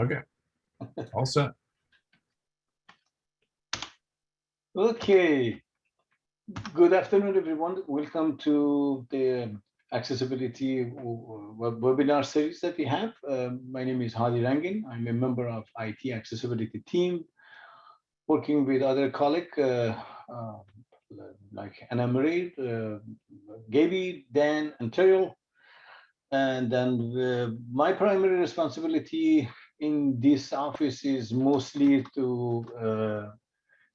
Okay. All set. Okay. Good afternoon, everyone. Welcome to the accessibility webinar series that we have. Uh, my name is Hadi Rangin. I'm a member of IT accessibility team, working with other colleagues uh, uh, like Anna Marie, uh, Gaby, Dan, and Terrill. And then uh, my primary responsibility in this office is mostly to uh,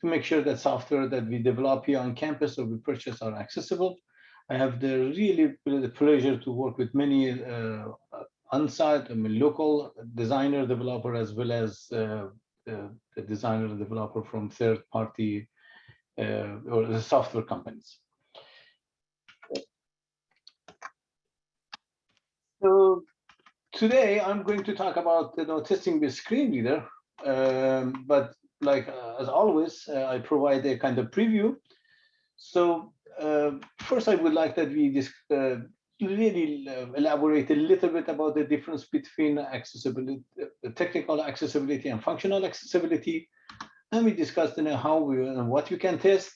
to make sure that software that we develop here on campus or we purchase are accessible. I have the really the pleasure to work with many uh, on-site, I mean, local designer developer as well as uh, the, the designer developer from third-party uh, or the software companies. So today I'm going to talk about you know, testing with screen reader, um, but like uh, as always, uh, I provide a kind of preview. So uh, first, I would like that we just uh, really uh, elaborate a little bit about the difference between accessibility, uh, technical accessibility and functional accessibility. And we discussed you know, how we and what we can test.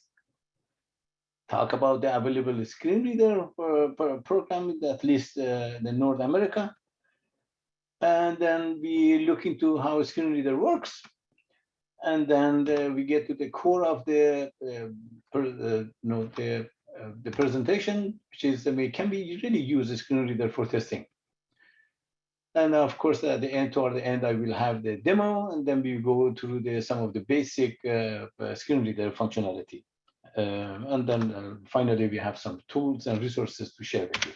Talk about the available screen reader for program, at least in North America. And then we look into how a screen reader works and then the, we get to the core of the uh, per, uh, know, the uh, the presentation, which is I mean, can we really use a screen reader for testing? And of course, at the end, toward the end, I will have the demo, and then we go through the some of the basic uh, uh, screen reader functionality, uh, and then finally we have some tools and resources to share with you.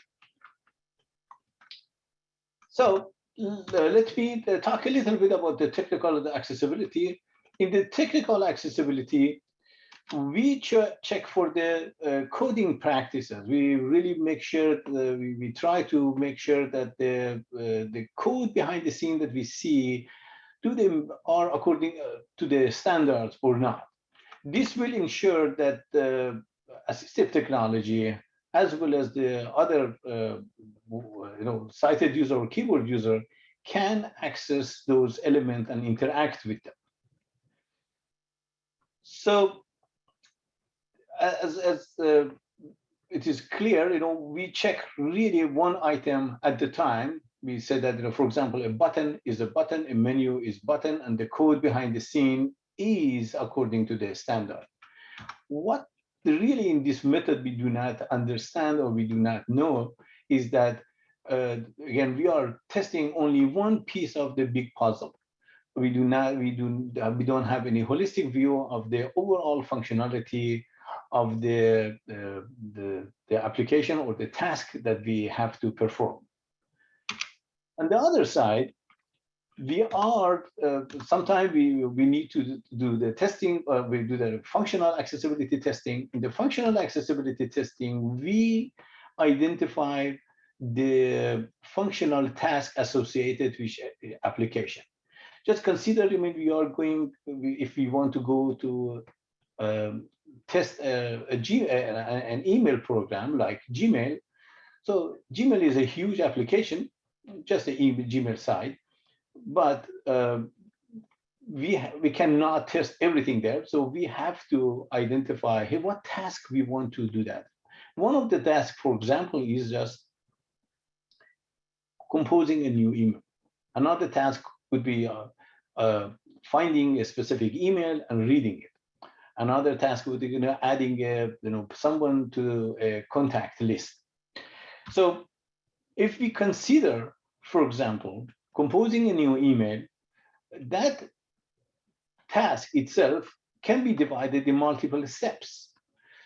So let me talk a little bit about the technical accessibility in the technical accessibility, we ch check for the uh, coding practices. We really make sure we, we try to make sure that the uh, the code behind the scene that we see do they are according uh, to the standards or not. This will ensure that the assistive technology as well as the other uh, you know sighted user or keyboard user can access those elements and interact with them. So as, as uh, it is clear, you know, we check really one item at the time. We said that, you know, for example, a button is a button, a menu is button, and the code behind the scene is according to the standard. What really in this method we do not understand or we do not know is that, uh, again, we are testing only one piece of the big puzzle. We do not we do we don't have any holistic view of the overall functionality of the, uh, the the application or the task that we have to perform. On the other side we are uh, sometimes we we need to do the testing uh, we do the functional accessibility testing. In the functional accessibility testing we identify the functional task associated with application. Just consider, I mean, we are going, if we want to go to um, test a, a G, a, an email program like Gmail. So Gmail is a huge application, just the email, Gmail side, but um, we we cannot test everything there. So we have to identify hey, what task we want to do that. One of the tasks, for example, is just composing a new email. Another task would be uh, uh, finding a specific email and reading it. Another task would be you know, adding a, you know, someone to a contact list. So if we consider, for example, composing a new email, that task itself can be divided in multiple steps.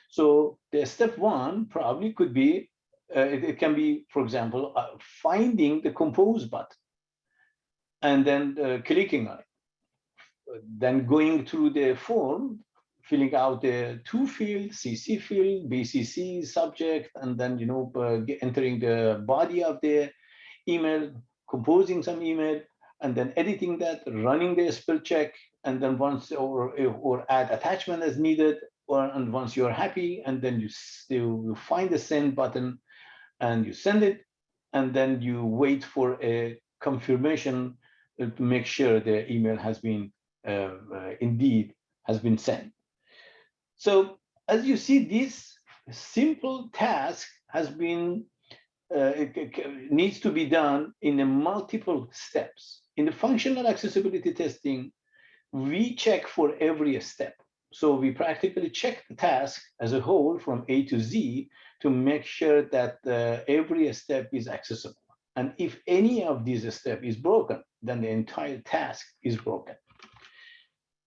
So the step one probably could be, uh, it, it, can be, for example, uh, finding the compose button and then uh, clicking on it. Then going through the form, filling out the two field, CC field, BCC subject, and then you know uh, entering the body of the email, composing some email, and then editing that, running the spell check, and then once or or add attachment as needed, or and once you're happy, and then you still you find the send button, and you send it, and then you wait for a confirmation to make sure the email has been uh, uh, indeed has been sent. So as you see, this simple task has been uh, needs to be done in a multiple steps. In the functional accessibility testing, we check for every step. So we practically check the task as a whole from A to Z to make sure that uh, every step is accessible. And if any of these step is broken, then the entire task is broken.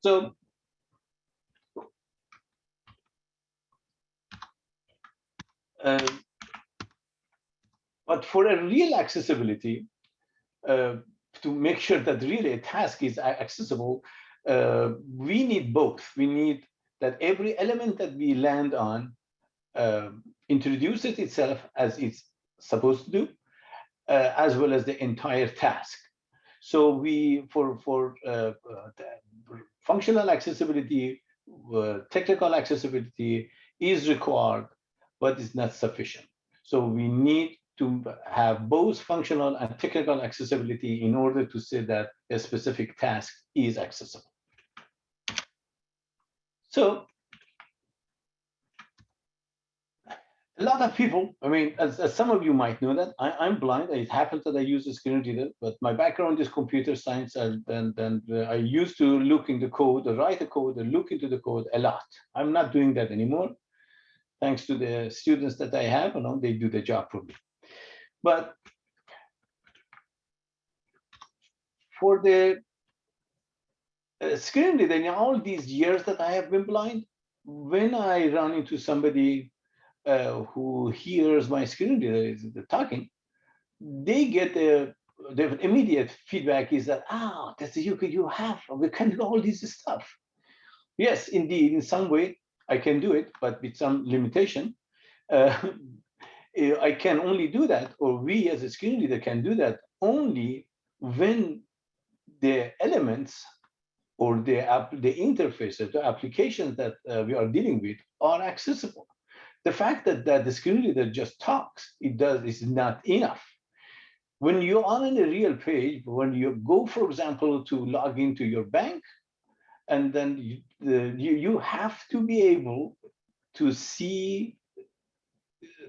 So uh, but for a real accessibility, uh, to make sure that really a task is accessible, uh, we need both. We need that every element that we land on uh, introduces itself as it's supposed to do, uh, as well as the entire task. So we, for, for uh, uh, functional accessibility, technical accessibility is required, but it's not sufficient. So we need to have both functional and technical accessibility in order to say that a specific task is accessible. So a lot of people, I mean, as, as some of you might know that I, I'm blind. It happens that I use a screen reader, but my background is computer science and, and, and uh, I used to look in the code, or write the code, or look into the code a lot. I'm not doing that anymore. Thanks to the students that I have, you know, they do the job for me. But for the uh, screen reader, in all these years that I have been blind, when I run into somebody uh, who hears my screen reader is talking, they get the, the immediate feedback is that, ah, that's you could you have, we can do all this stuff. Yes, indeed, in some way I can do it, but with some limitation. Uh, I can only do that, or we as a screen reader can do that only when the elements or the app, the interfaces, the applications that uh, we are dealing with are accessible. The fact that, that the screen reader just talks, it does is not enough. When you are on a real page, when you go, for example, to log into your bank, and then you, the, you, you have to be able to see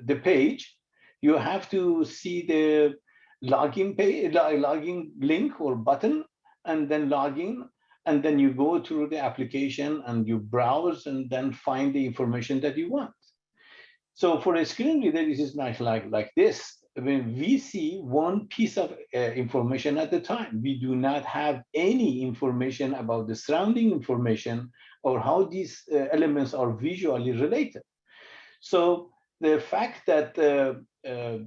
the page, you have to see the login page, login link or button, and then log in, and then you go through the application and you browse and then find the information that you want. So for a screen reader, this is not like, like this. When we see one piece of uh, information at a time, we do not have any information about the surrounding information or how these uh, elements are visually related. So the fact that uh, uh,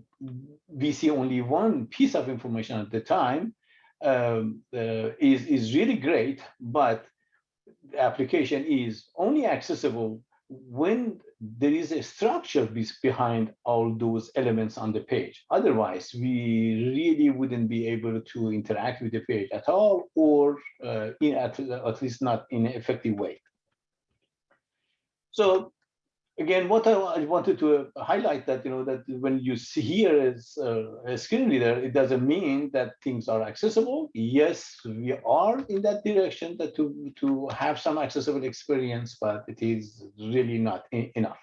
we see only one piece of information at the time um, uh, is, is really great, but the application is only accessible when there is a structure behind all those elements on the page. Otherwise, we really wouldn't be able to interact with the page at all, or uh, in at, at least not in an effective way. So again, what I, wanted to highlight that, you know, that when you see here as uh, a screen reader, it doesn't mean that things are accessible. Yes, we are in that direction that to, to have some accessible experience, but it is really not enough.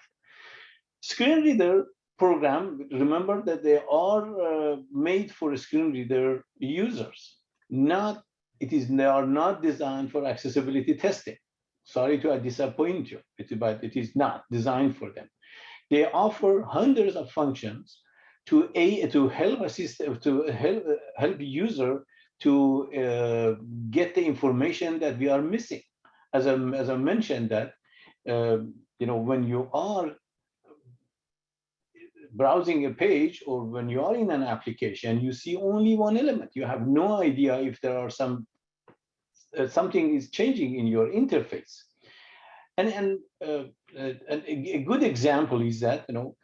Screen reader program, remember that they are uh, made for screen reader users, not, it is, they are not designed for accessibility testing sorry to disappoint you, but it is not designed for them. They offer hundreds of functions to a to help assist to help help user to uh, get the information that we are missing. As I as I mentioned that uh, you know when you are browsing a page or when you are in an application, you see only one element. You have no idea if there are some uh, something is changing in your interface. And, and, uh, uh, and a, good example is that, you know,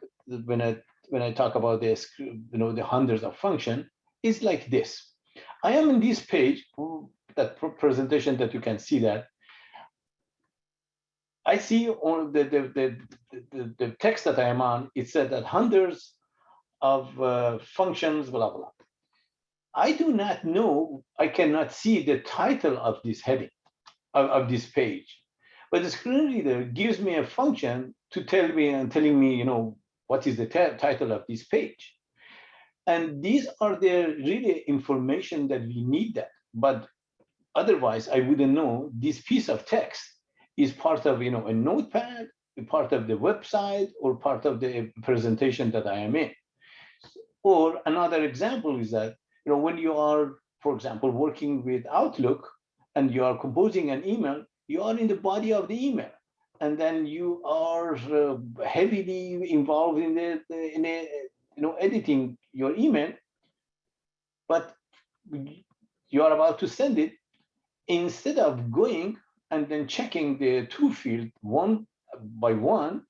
when I, when I talk about this, you know, the hundreds of function is like this. I am in this page, that presentation that you can see that. I see on the, the, the, the, the text that I am on, it said that hundreds of uh, functions, blah blah, blah. I do not know, I cannot see the title of this heading, of, of this page. But the screen reader gives me a function to tell me and telling me, you know, what is the title of this page. And these are the really information that we need that. But otherwise, I wouldn't know this piece of text is part of, you know, a notepad, part of the website, or part of the presentation that I am in. Or another example is that, know, when you are, for example, working with Outlook and you are composing an email, you are in the body of the email. And then you are uh, heavily involved in the in a, you know editing your email. But you are about to send it. Instead of going and then checking the two field one by one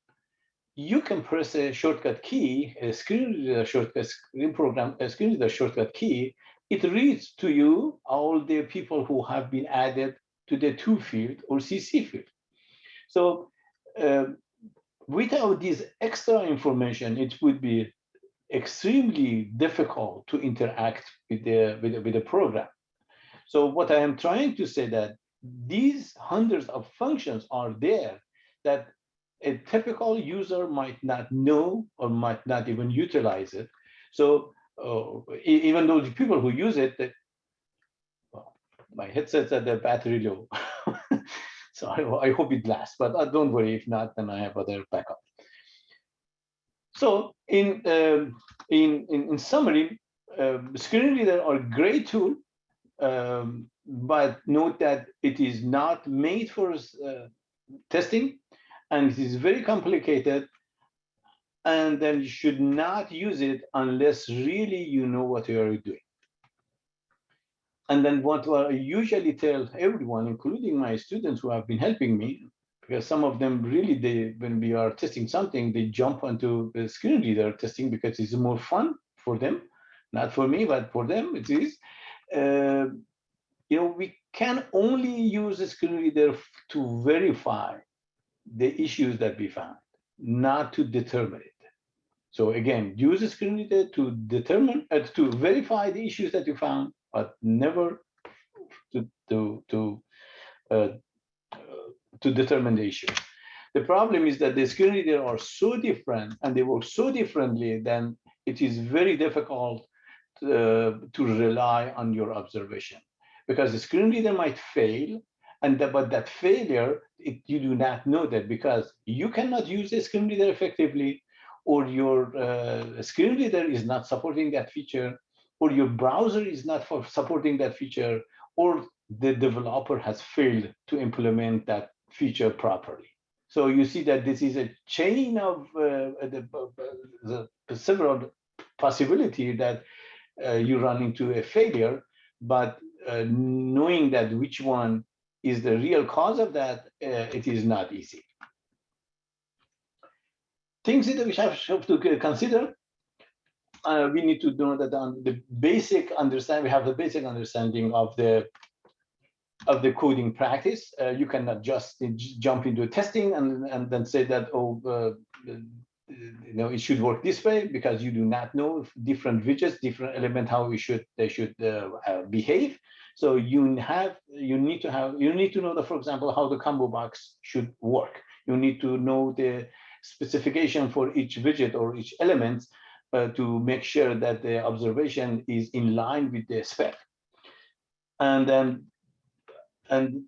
you can press a shortcut key a screen reader shortcut screen program a screen reader shortcut key it reads to you all the people who have been added to the to field or cc field so uh, without this extra information, it would be extremely difficult to interact with the, with the, with the program. So what I am trying to say that these hundreds of functions are there that a typical user might not know or might not even utilize it. So uh, even though the people who use it, that, well, my headset's at the battery low. So I, I hope it lasts, but uh, don't worry. If not, then I have other backup. So in um, in, in, in summary, uh, screen reader are great tool, um, but note that it is not made for uh, testing, and it is very complicated. And then you should not use it unless really you know what you are doing. And then what I usually tell everyone, including my students who have been helping me, because some of them really, they when we are testing something, they jump onto the screen reader testing because it's more fun for them, not for me, but for them it is. Uh, you know, we can only use a screen reader to verify the issues that we found, not to determine it. So again, use screen reader to determine, uh, to verify the issues that you found, but never to to to uh, to determine the issue. The problem is that the screen reader are so different and they work so differently, then it is very difficult to, uh, to rely on your observation because the screen reader might fail and the, but that failure it, you do not know that because you cannot use the screen reader effectively or your uh, screen reader is not supporting that feature or your browser is not for supporting that feature, or the developer has failed to implement that feature properly. So you see that this is a chain of uh, the, the, the, several possibility that uh, you run into a failure, but uh, knowing that which one is the real cause of that, uh, it is not easy. Things that we have to consider uh, we need to know that on the basic understand we have the basic understanding of the of the coding practice. Uh, you cannot just jump into testing and and then say that oh uh, you know it should work this way because you do not know different widgets, different element how we should they should uh, uh, behave. So you have you need to have you need to know that for example how the combo box should work. You need to know the specification for each widget or each element uh, to make sure that the observation is in line with the spec. And then, and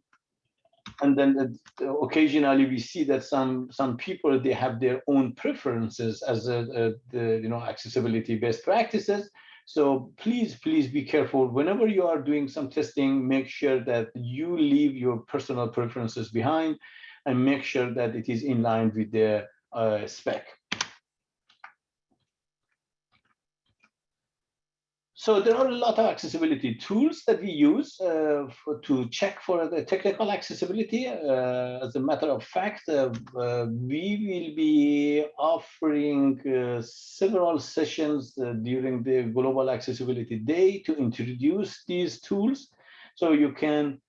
and then uh, occasionally we see that some some people they have their own preferences as a, a, the you know accessibility best practices. So please please be careful whenever you are doing some testing. Make sure that you leave your personal preferences behind, and make sure that it is in line with the uh, spec. So there are a lot of accessibility tools that we use uh, for, to check for the technical accessibility. Uh, as a matter of fact, uh, uh we will be offering uh, several sessions uh, during the Global Accessibility Day to introduce these tools. So you can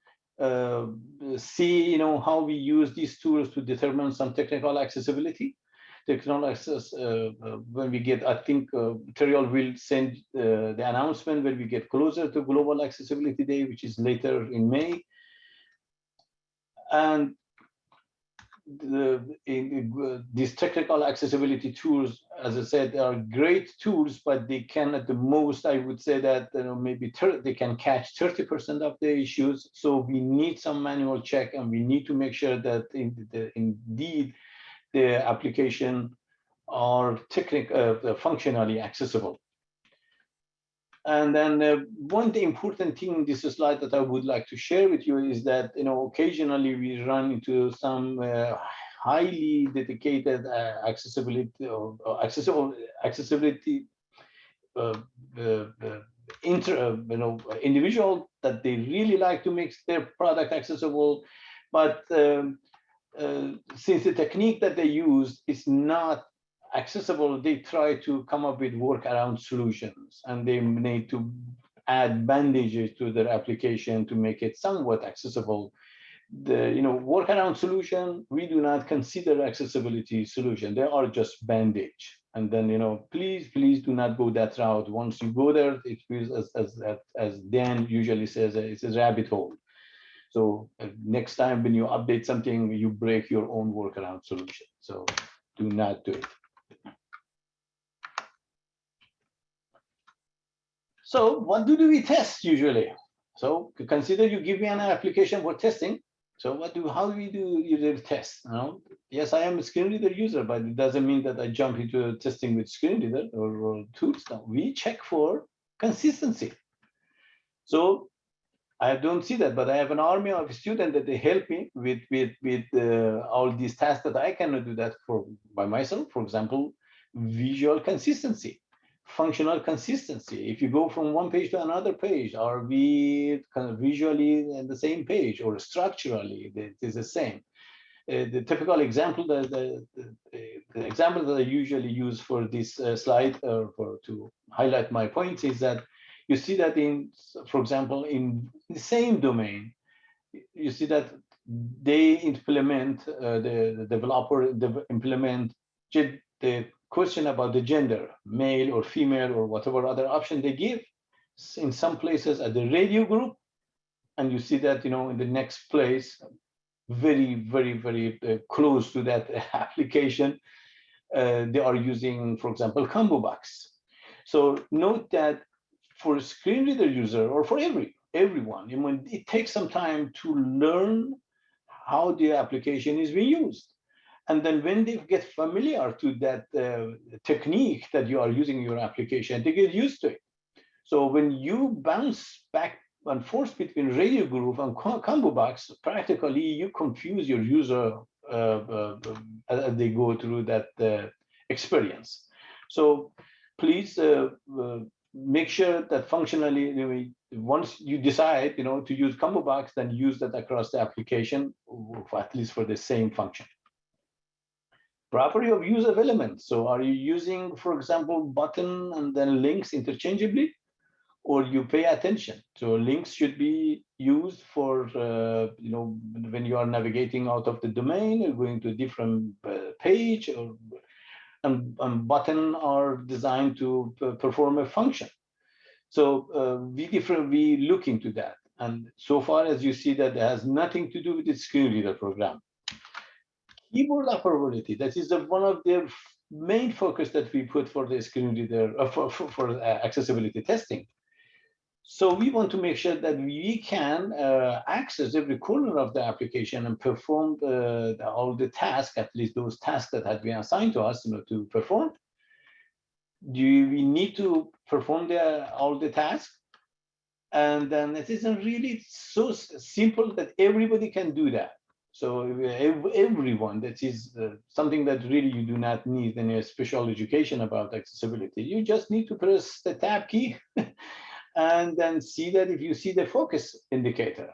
see, you know, how we use these tools to determine some technical accessibility. Technical access uh, uh, when we get, I think uh, Terrill will send uh, the announcement when we get closer to Global Accessibility Day, which is later in May. And the, in, uh, these technical accessibility tools, as I said, are great tools, but they can at the most, I would say that you know, maybe they can catch 30% of the issues. So we need some manual check and we need to make sure that in the, indeed the application are technical, uh, functionally accessible. And then uh, one important thing in this slide that I would like to share with you is that, you know, occasionally we run into some uh, highly dedicated uh, accessibility or, or, accessible accessibility uh, uh, uh, inter, you know, individual that they really like to make their product accessible, but um, Uh, since the technique that they use is not accessible, they try to come up with workaround solutions and they need to add bandages to their application to make it somewhat accessible. The you know workaround solution, we do not consider accessibility solution. They are just bandage. And then you know, please, please do not go that route. Once you go there, it feels as as as Dan usually says, uh, it's a rabbit hole. So next time when you update something, you break your own workaround solution. So do not do it. So what do we test usually? So consider you give me an application for testing. So what do how do we do user tests? You know? Yes, I am a screen reader user, but it doesn't mean that I jump into testing with screen reader or, or tools. No, we check for consistency. So I don't see that, but I have an army of students that they help me with with with uh, all these tasks that I cannot do that for by myself. For example, visual consistency functional consistency. If you go from one page to another page, are we kind of visually in the same page or structurally it is the same? Uh, the typical example, the, the, the, the, example that I usually use for this uh, slide or for to highlight my points is that you see that in, for example, in the same domain, you see that they implement, uh, the, the developer the implement the question about the gender, male or female or whatever other option they give in some places at the radio group. And you see that, you know, in the next place, very, very, very uh, close to that application, uh, they are using, for example, combo box. So note that for a screen reader user or for every everyone, you know, it takes some time to learn how the application is being used. And then when they get familiar to that uh, technique that you are using your application, they get used to it. So when you bounce back and forth between radio group and combo box, practically you confuse your user uh, uh, as they go through that uh, experience. So please uh, uh, make sure that functionally, once you decide, you know, to use combo box, then use that across the application, at least for the same function property of use of elements. So are you using, for example, button and then links interchangeably? Or you pay attention. So links should be used for, uh, you know, when you are navigating out of the domain or going to a different uh, page or and, and button are designed to perform a function. So uh, we different, we look into that. And so far as you see that it has nothing to do with the screen reader program keyboard operability. That is the, one of the main focus that we put for the screen reader uh, for, for, for uh, accessibility testing. So we want to make sure that we can uh, access every corner of the application and perform the, the, all the tasks, at least those tasks that had been assigned to us you know, to perform. Do we need to perform the, all the tasks? And then it isn't really so simple that everybody can do that. So everyone, that is uh, something that really you do not need any special education about accessibility. You just need to press the tab key and then see that if you see the focus indicator.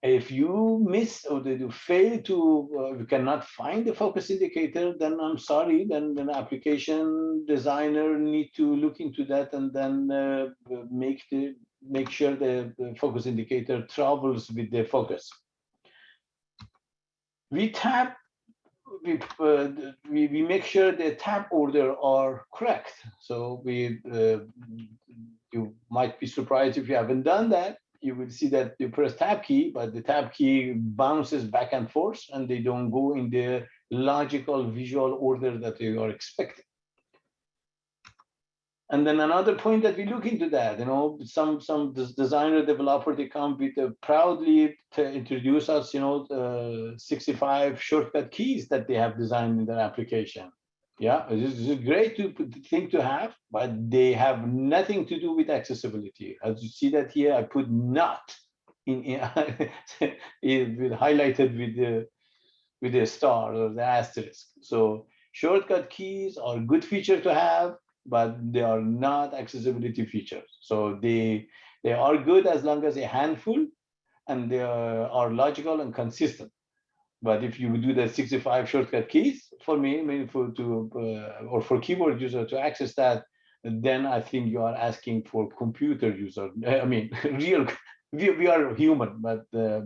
If you miss or you fail to, uh, you cannot find the focus indicator, then I'm sorry, then the application designer need to look into that and then uh, make the make sure the, the focus indicator travels with the focus we tap we, uh, we, we make sure the tab order are correct. So we, uh, you might be surprised if you haven't done that. You will see that you press tab key, but the tab key bounces back and forth and they don't go in the logical visual order that you are expecting. And then another point that we look into that, you know, some some designer developer they come with a proudly to introduce us, you know, the 65 shortcut keys that they have designed in their application. Yeah, this is a great to, thing to have, but they have nothing to do with accessibility. As you see that here, I put not in, in highlighted with the with the star or the asterisk. So shortcut keys are a good feature to have, but they are not accessibility features. So they they are good as long as a handful and they are, are logical and consistent. But if you do the 65 shortcut keys for me, I mean for to uh, or for keyboard user to access that, then I think you are asking for computer user. I mean, real. We, we are human, but uh,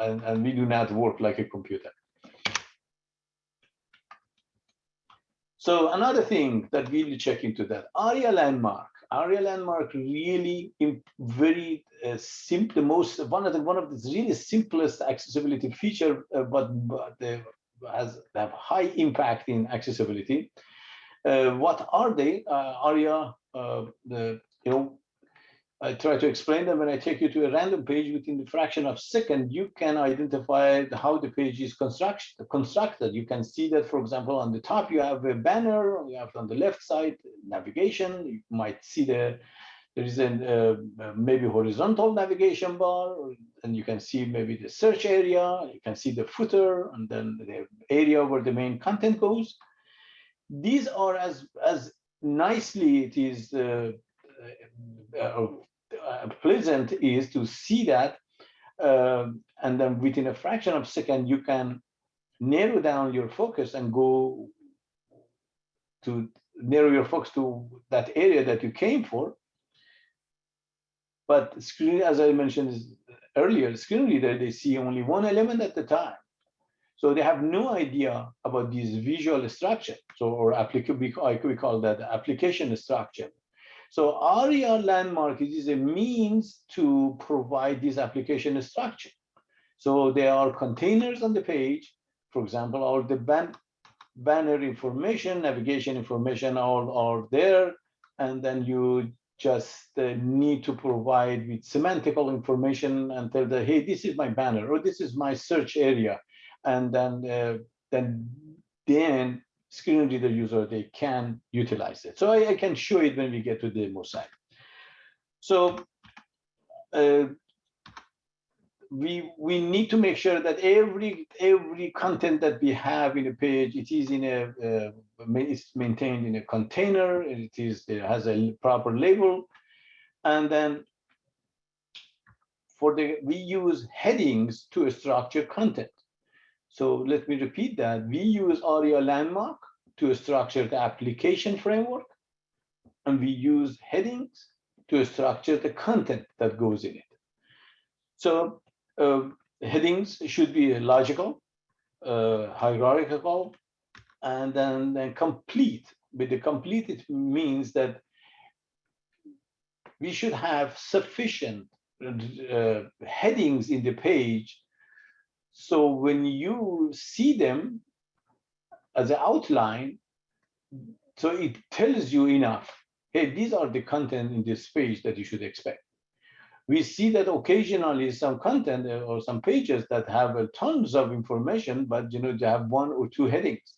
and, and we do not work like a computer. So another thing that we will check into that ARIA landmark. ARIA landmark really very uh, simple, the most one of the one of the really simplest accessibility feature, uh, but, but they has have high impact in accessibility. Uh, what are they? Uh, ARIA, uh, the you know I try to explain them when I take you to a random page within the fraction of second, you can identify how the page is construct, constructed. You can see that, for example, on the top, you have a banner, you have on the left side, navigation. You might see the, there is a uh, maybe horizontal navigation bar, and you can see maybe the search area, you can see the footer, and then the area where the main content goes. These are as, as nicely it is uh, pleasant is to see that um, and then within a fraction of a second you can narrow down your focus and go to narrow your focus to that area that you came for. But screen as i mentioned earlier screen reader they see only one element at the time. So they have no idea about this visual structure so or applicable we call that application structure so ARIA landmark is a means to provide this application structure. So there are containers on the page, for example, or the ban banner information, navigation information all are there. And then you just uh, need to provide with semantical information and tell the, hey, this is my banner or this is my search area. And then, uh, then, then screen reader user, they can utilize it. So I, I can show it when we get to the side. So uh, we we need to make sure that every every content that we have in a page, it is in a uh, it's maintained in a container. It is it has a proper label, and then for the we use headings to structure content. So let me repeat that. We use ARIA landmark to structure the application framework, and we use headings to structure the content that goes in it. So uh, headings should be logical, uh, hierarchical, and then, then complete. With the complete, it means that we should have sufficient uh, headings in the page so when you see them as an outline, so it tells you enough. Hey, these are the content in this page that you should expect. We see that occasionally some content or some pages that have uh, tons of information, but you know they have one or two headings.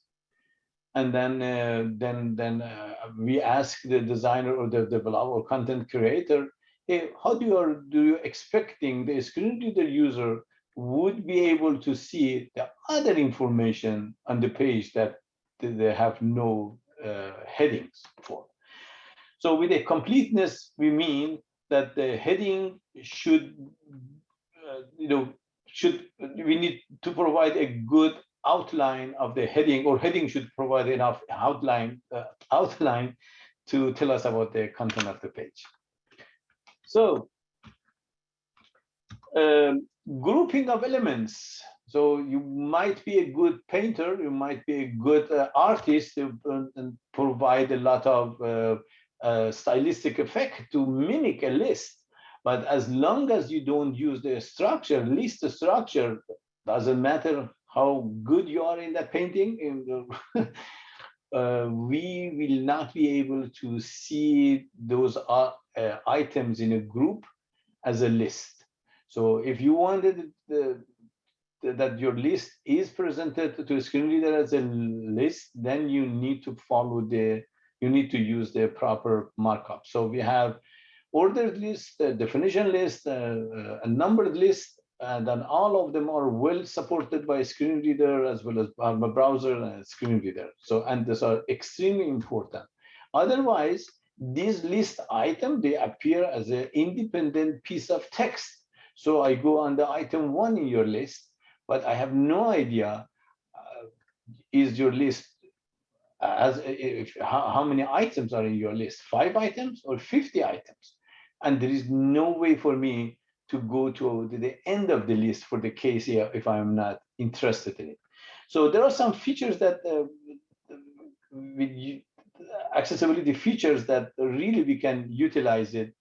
And then, uh, then, then uh, we ask the designer or the developer or content creator, hey, how do you are do you expecting the screen reader user would be able to see the other information on the page that they have no uh, headings for. So with a completeness, we mean that the heading should, uh, you know, should we need to provide a good outline of the heading, or heading should provide enough outline uh, outline to tell us about the content of the page. So um, grouping of elements So you might be a good painter, you might be a good uh, artist uh, and provide a lot of uh, uh, stylistic effect to mimic a list. But as long as you don't use the structure, list structure, doesn't matter how good you are in that painting, in the, uh, we will not be able to see those uh, items in a group as a list. So if you wanted the, the, that your list is presented to a screen reader as a list, then you need to follow the, you need to use the proper markup. So we have ordered list, a definition list, uh, a numbered list, and then all of them are well supported by screen reader as well as a browser and screen reader. So, and these are extremely important. Otherwise, these list item, they appear as an independent piece of text. So I go on the item one in your list, but I have no idea uh, is your list as if how, how many items are in your list, five items or 50 items. And there is no way for me to go to the end of the list for the case here if I'm not interested in it. So there are some features that uh, with accessibility features that really we can utilize it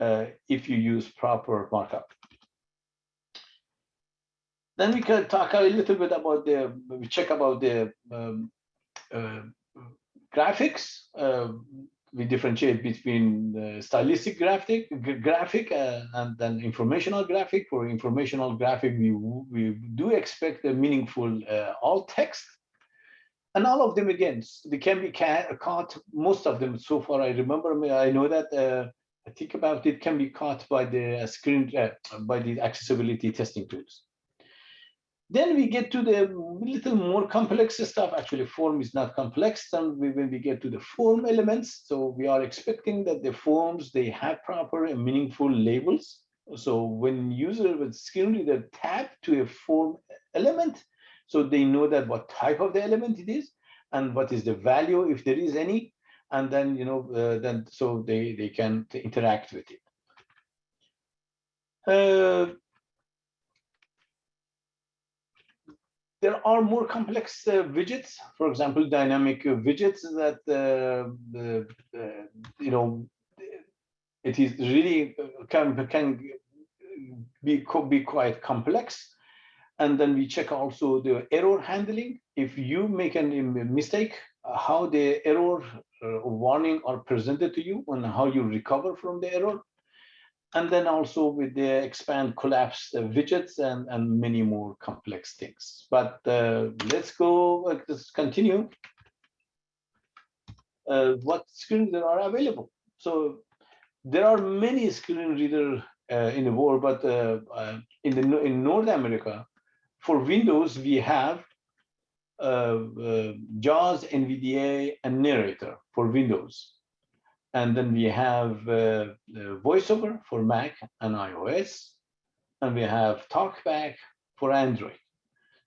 uh, if you use proper markup. Then we can talk a little bit about the, we check about the um, uh, graphics. Uh, we differentiate between stylistic graphic, graphic uh, and then informational graphic. For informational graphic, we, we do expect a meaningful uh, alt text. And all of them, again, they can be caught, most of them so far, I remember, I know that, uh, I think about it, can be caught by the screen, uh, by the accessibility testing tools. Then we get to the little more complex stuff. Actually, form is not complex. And we, when we get to the form elements, so we are expecting that the forms, they have proper and meaningful labels. So when user with screen reader tap to a form element, so they know that what type of the element it is and what is the value, if there is any, and then, you know, uh, then so they, they can interact with it. Uh, there are more complex uh, widgets, for example, dynamic widgets that, uh, you know, it is really uh, can, can be, be quite complex. And then we check also the error handling. If you make a mistake, how the error uh, warning are presented to you and how you recover from the error and then also with the expand collapse uh, widgets and, and many more complex things. But uh, let's go, uh, let's continue. Uh, what screen reader are available? So there are many screen reader uh, in the world, but uh, in the in North America, for Windows we have JAWS, NVDA, and Narrator for Windows. And then we have uh, VoiceOver for Mac and iOS. And we have TalkBack for Android.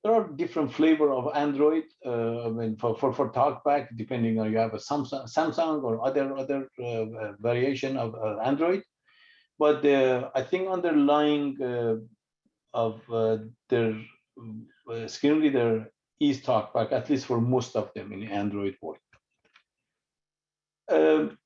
There are different flavor of Android. Uh, I mean, for, for, for TalkBack, depending on you have a Samsung, Samsung or other other uh, variation of uh, Android. But I think underlying uh, of uh, their screen reader is TalkBack, at least for most of them in Android world. Um,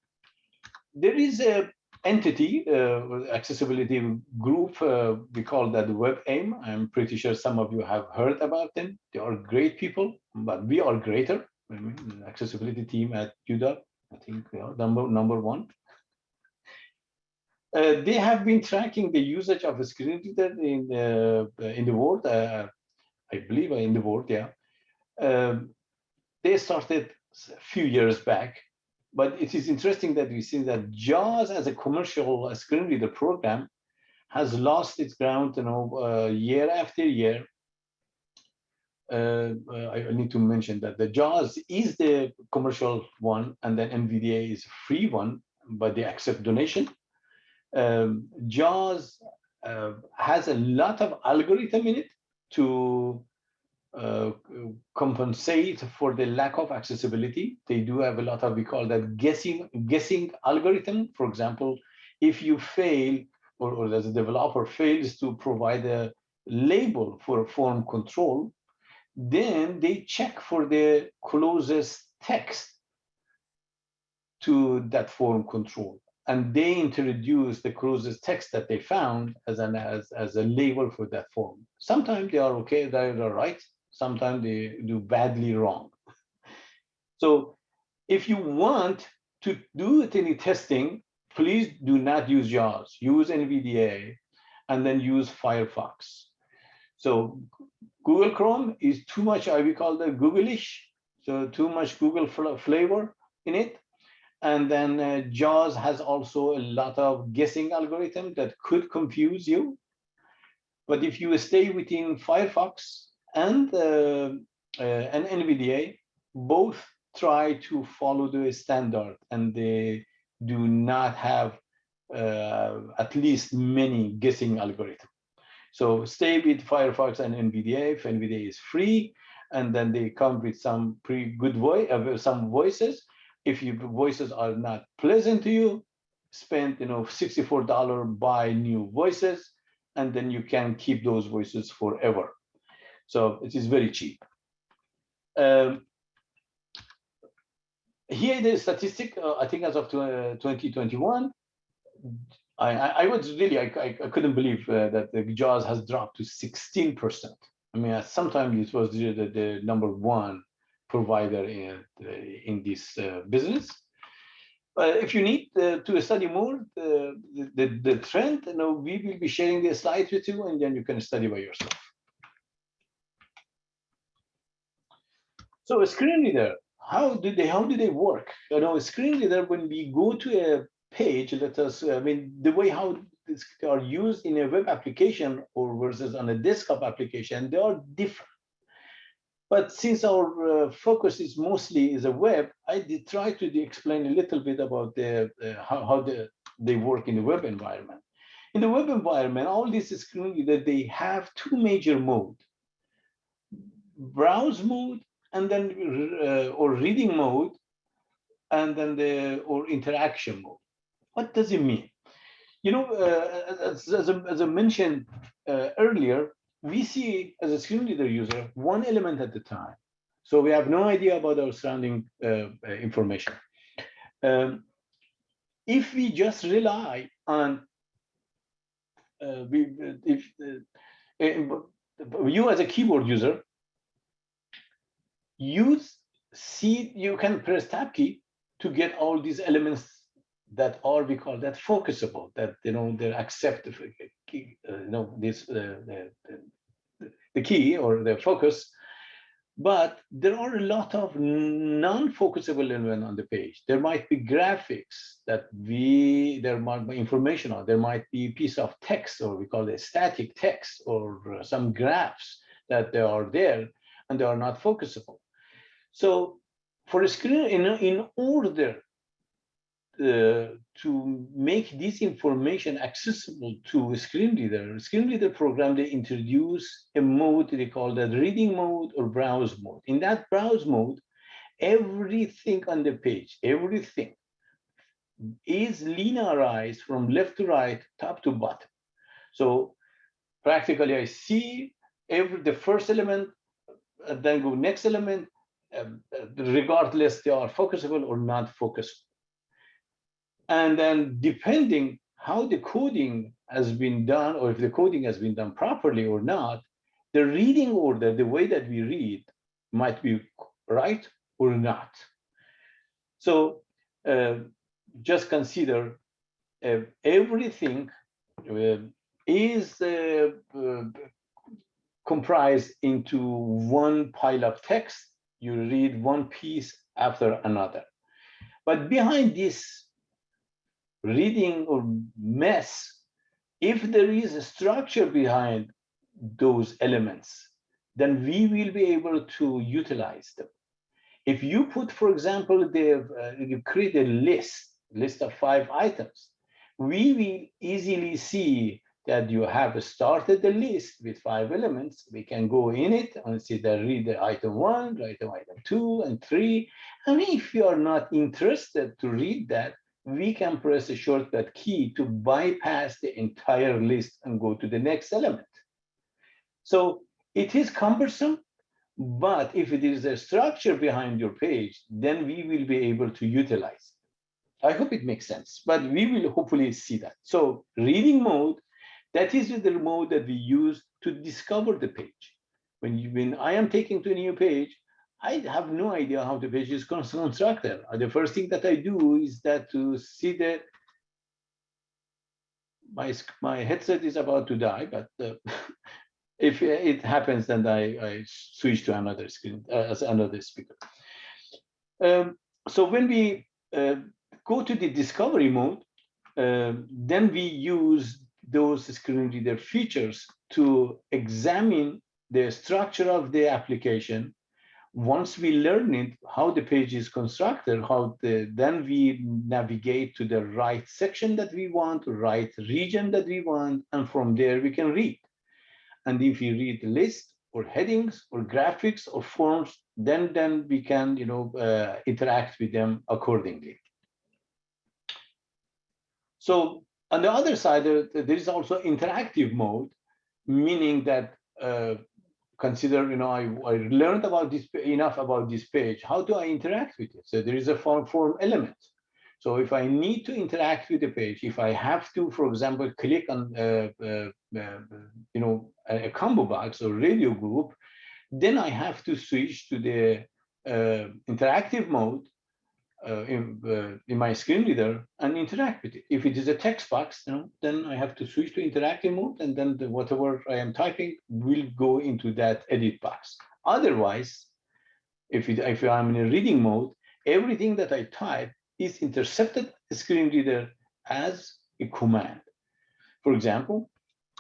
there is a entity, uh, accessibility group, uh, we call that WebAIM. I'm pretty sure some of you have heard about them. They are great people, but we are greater. I mean, accessibility team at UW, I think we are number, number one. Uh, they have been tracking the usage of screen reader in, uh, in the world, uh, I believe in the world, yeah. Um, they started a few years back but it is interesting that we see that JAWS as a commercial screen reader program has lost its ground, you know, uh, year after year. Uh, uh I need to mention that the JAWS is the commercial one, and then NVDA is free one, but they accept donation. Um, JAWS uh, has a lot of algorithm in it to uh, compensate for the lack of accessibility. They do have a lot of, we call that guessing, guessing algorithm. For example, if you fail or, or as a developer fails to provide a label for a form control, then they check for the closest text to that form control. And they introduce the closest text that they found as an as, as a label for that form. Sometimes they are okay, they are right. Sometimes they do badly wrong. So if you want to do any testing, please do not use JAWS, use NVDA, and then use Firefox. So Google Chrome is too much, I will call the Googleish, so too much Google flavor in it. And then uh, JAWS has also a lot of guessing algorithm that could confuse you. But if you stay within Firefox and, uh, and NVDA, both try to follow the standard and they do not have uh, at least many guessing algorithms. So stay with Firefox and NVDA if NVDA is free, and then they come with some pretty good voice, uh, some voices. If your voices are not pleasant to you, spend you know $64 buy new voices, and then you can keep those voices forever. So it is very cheap. Um, here the statistic, uh, I think as of 2021, I, I, was really, I, I, couldn't believe uh, that the JAWS has dropped to 16%. I mean, sometimes it was the, the, number one provider in, in this uh, business. But if you need uh, to study more the, the, the trend, you know, we will be sharing the slides with you and then you can study by yourself. So a screen reader, how do they, how do they work? You know, a screen reader, when we go to a page, let us, I mean, the way how these are used in a web application or versus on a desktop application, they are different. But since our uh, focus is mostly is a web, I did try to explain a little bit about the uh, how, how the, they work in the web environment. In the web environment, all this is that they have two major mode, browse mode and then uh, or reading mode, and then the or interaction mode. What does it mean? You know, uh, as, as, I, as, I, mentioned uh, earlier, we see as a screen reader user one element at a time. So we have no idea about our surrounding uh, uh information. Um, if we just rely on, uh, we, if you as a keyboard user, use see you can press tab key to get all these elements that are we call that focusable that you know they're accepted uh, you know this uh, the, the, the key or the focus but there are a lot of non-focusable elements on the page. There might be graphics that we, there might be information on, there might be a piece of text or we call it static text or uh, some graphs that they are there and they are not focusable. So for a screen, in, in order uh, to make this information accessible to a screen reader, screen reader program, they introduce a mode they call that reading mode or browse mode. In that browse mode, everything on the page, everything is linearized from left to right, top to bottom. So practically I see every the first element, then go next element, regardless they are focusable or not focusable. And then depending how the coding has been done, or if the coding has been done properly or not, the reading order, the way that we read might be right or not. So uh, just consider uh, everything uh, is uh, comprised into one pile of text. You read one piece after another. But behind this reading or mess, if there is a structure behind those elements, then we will be able to utilize them. If you put, for example, the, uh, you create a list, list of five items, we will easily see that you have started the list with five elements. We can go in it and see that read the item one, item, item two, and three. And if you are not interested to read that, we can press a shortcut key to bypass the entire list and go to the next element. So it is cumbersome, but if it is a structure behind your page, then we will be able to utilize. I hope it makes sense, but we will hopefully see that. So reading mode, that is the mode that we use to discover the page. When you, when I am taking to a new page, I have no idea how the page is constructed. Uh, The first thing that I do is that to see the my my headset is about to die, but uh, if it happens, then I, I switch to another screen uh, as another speaker. Um, so when we uh, go to the discovery mode, um, then we use those screen reader features to examine the structure of the application. Once we learn it, how the page is constructed, how the, then we navigate to the right section that we want, right region that we want, and from there we can read. And if you read the list or headings or graphics or forms, then then we can you know uh, interact with them accordingly. So on the other side, there, is also interactive mode, meaning that uh, consider, you know, I, I learned about this enough about this page. How do I interact with it? So there is a form form element. So if I need to interact with the page, if I have to, for example, click on, uh, uh, uh, you know, a, a combo box or radio group, then I have to switch to the uh, interactive mode uh, in, uh, in my screen reader and interact with it. If it is a text box, you know, then I have to switch to interactive mode, and then the, whatever I am typing will go into that edit box. Otherwise, if it, if I'm in a reading mode, everything that I type is intercepted screen reader as a command. For example,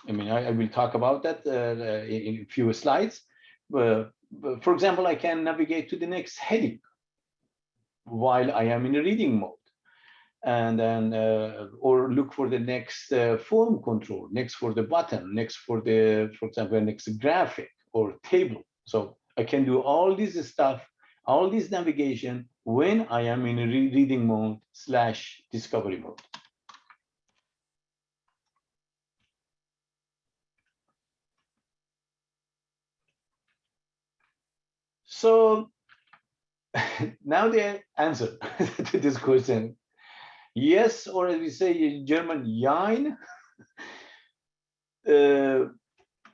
I mean, I, I will talk about that uh, in, in a few slides. For example, I can navigate to the next heading while I am in a reading mode. And then, uh, or look for the next uh, form control, next for the button, next for the, for example, next graphic or table. So I can do all this stuff, all this navigation when I am in a re- reading mode slash discovery mode. So now the answer to this question. Yes, or as we say in German, Jein. Uh,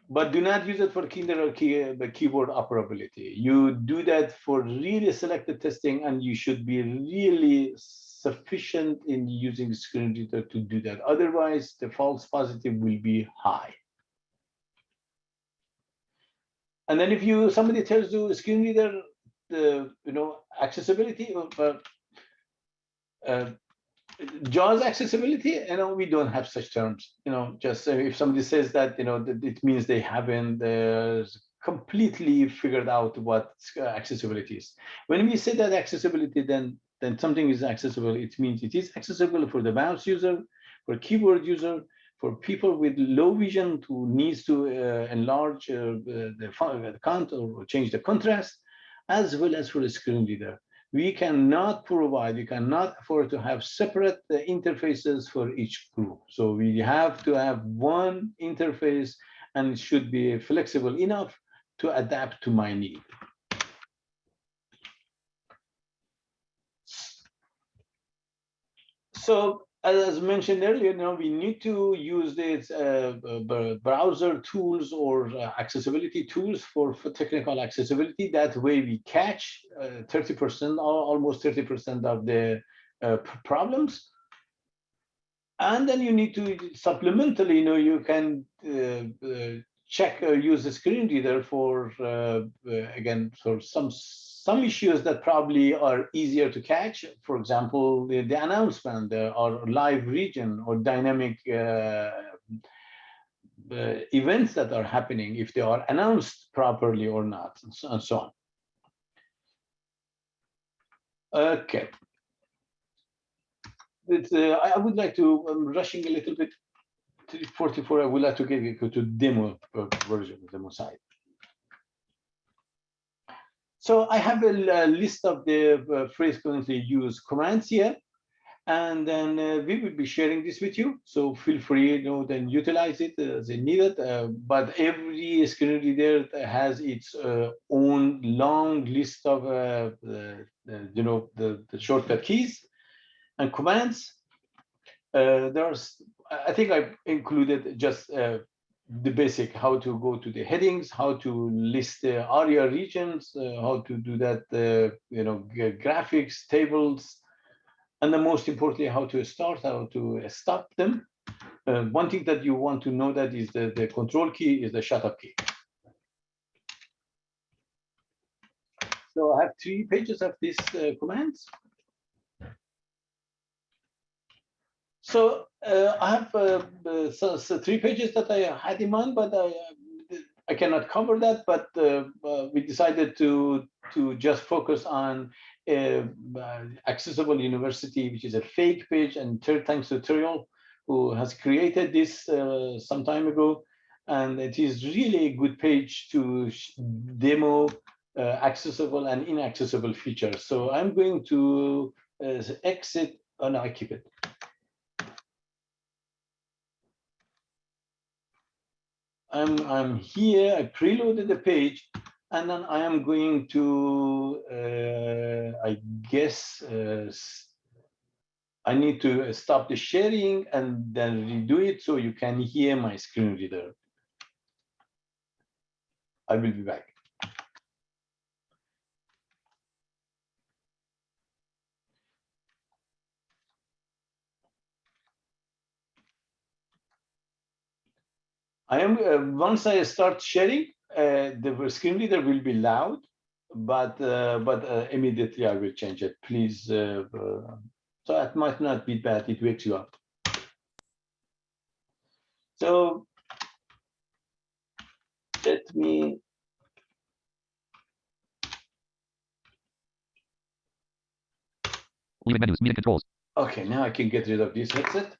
but do not use it for kinder or key, the keyboard operability. You do that for really selected testing, and you should be really sufficient in using screen reader to do that. Otherwise, the false positive will be high. And then if you somebody tells you screen reader, the you know accessibility, but uh, JAWS accessibility, you know, we don't have such terms. You know, just uh, if somebody says that, you know, it means they haven't uh, completely figured out what uh, accessibility is. When we say that accessibility, then then something is accessible. It means it is accessible for the mouse user, for keyboard user, for people with low vision who needs to uh, enlarge uh, the, font, or change the contrast, as well as for the screen reader we cannot provide, we cannot afford to have separate uh, interfaces for each group. So we have to have one interface and it should be flexible enough to adapt to my need. So as mentioned earlier, you know, we need to use these uh, browser tools or uh, accessibility tools for, for technical accessibility. That way we catch 30%, uh, almost 30% of the uh, problems. And then you need to supplementally, you know, you can uh, uh, check or use the screen reader for, again, for some some issues that probably are easier to catch, for example, the, the announcement uh, or live region or dynamic uh, uh, events that are happening, if they are announced properly or not, and so, and so on. Okay. Uh, I would like to, I'm rushing a little bit to 44, I would like to get you to demo uh, version, demo side. So I have a, list of the uh, currently used commands here. And then uh, we will be sharing this with you. So feel free, you know, then utilize it as needed. Uh, but every screen reader has its uh, own long list of, uh, the, the, you know, the, the shortcut keys and commands. Uh, there's, I think I included just the basic, how to go to the headings, how to list the ARIA regions, uh, how to do that, uh, you know, graphics, tables, and then most importantly, how to start, how to stop them. Uh, one thing that you want to know that is the, the control key is the shut up key. So I have three pages of these uh, commands. So uh, I have uh, uh, so, so three pages that I had in mind, but I, uh, I cannot cover that. But uh, we decided to to just focus on Accessible University, which is a fake page, and third to Tutorial, who has created this some time ago. And it is really a good page to demo uh, accessible and inaccessible features. So I'm going to uh, exit, oh no, I keep it. I'm, I'm here, I preloaded the page, and then I am going to, uh, I guess, uh, I need to stop the sharing and then redo it so you can hear my screen reader. I will be back. I am, uh, once I start sharing, uh, the screen reader will be loud, but, uh, but uh, immediately I will change it, please. uh, uh, So it might not be bad, it wakes you up. So let me, Leaving menus, meeting controls. okay, now I can get rid of this headset.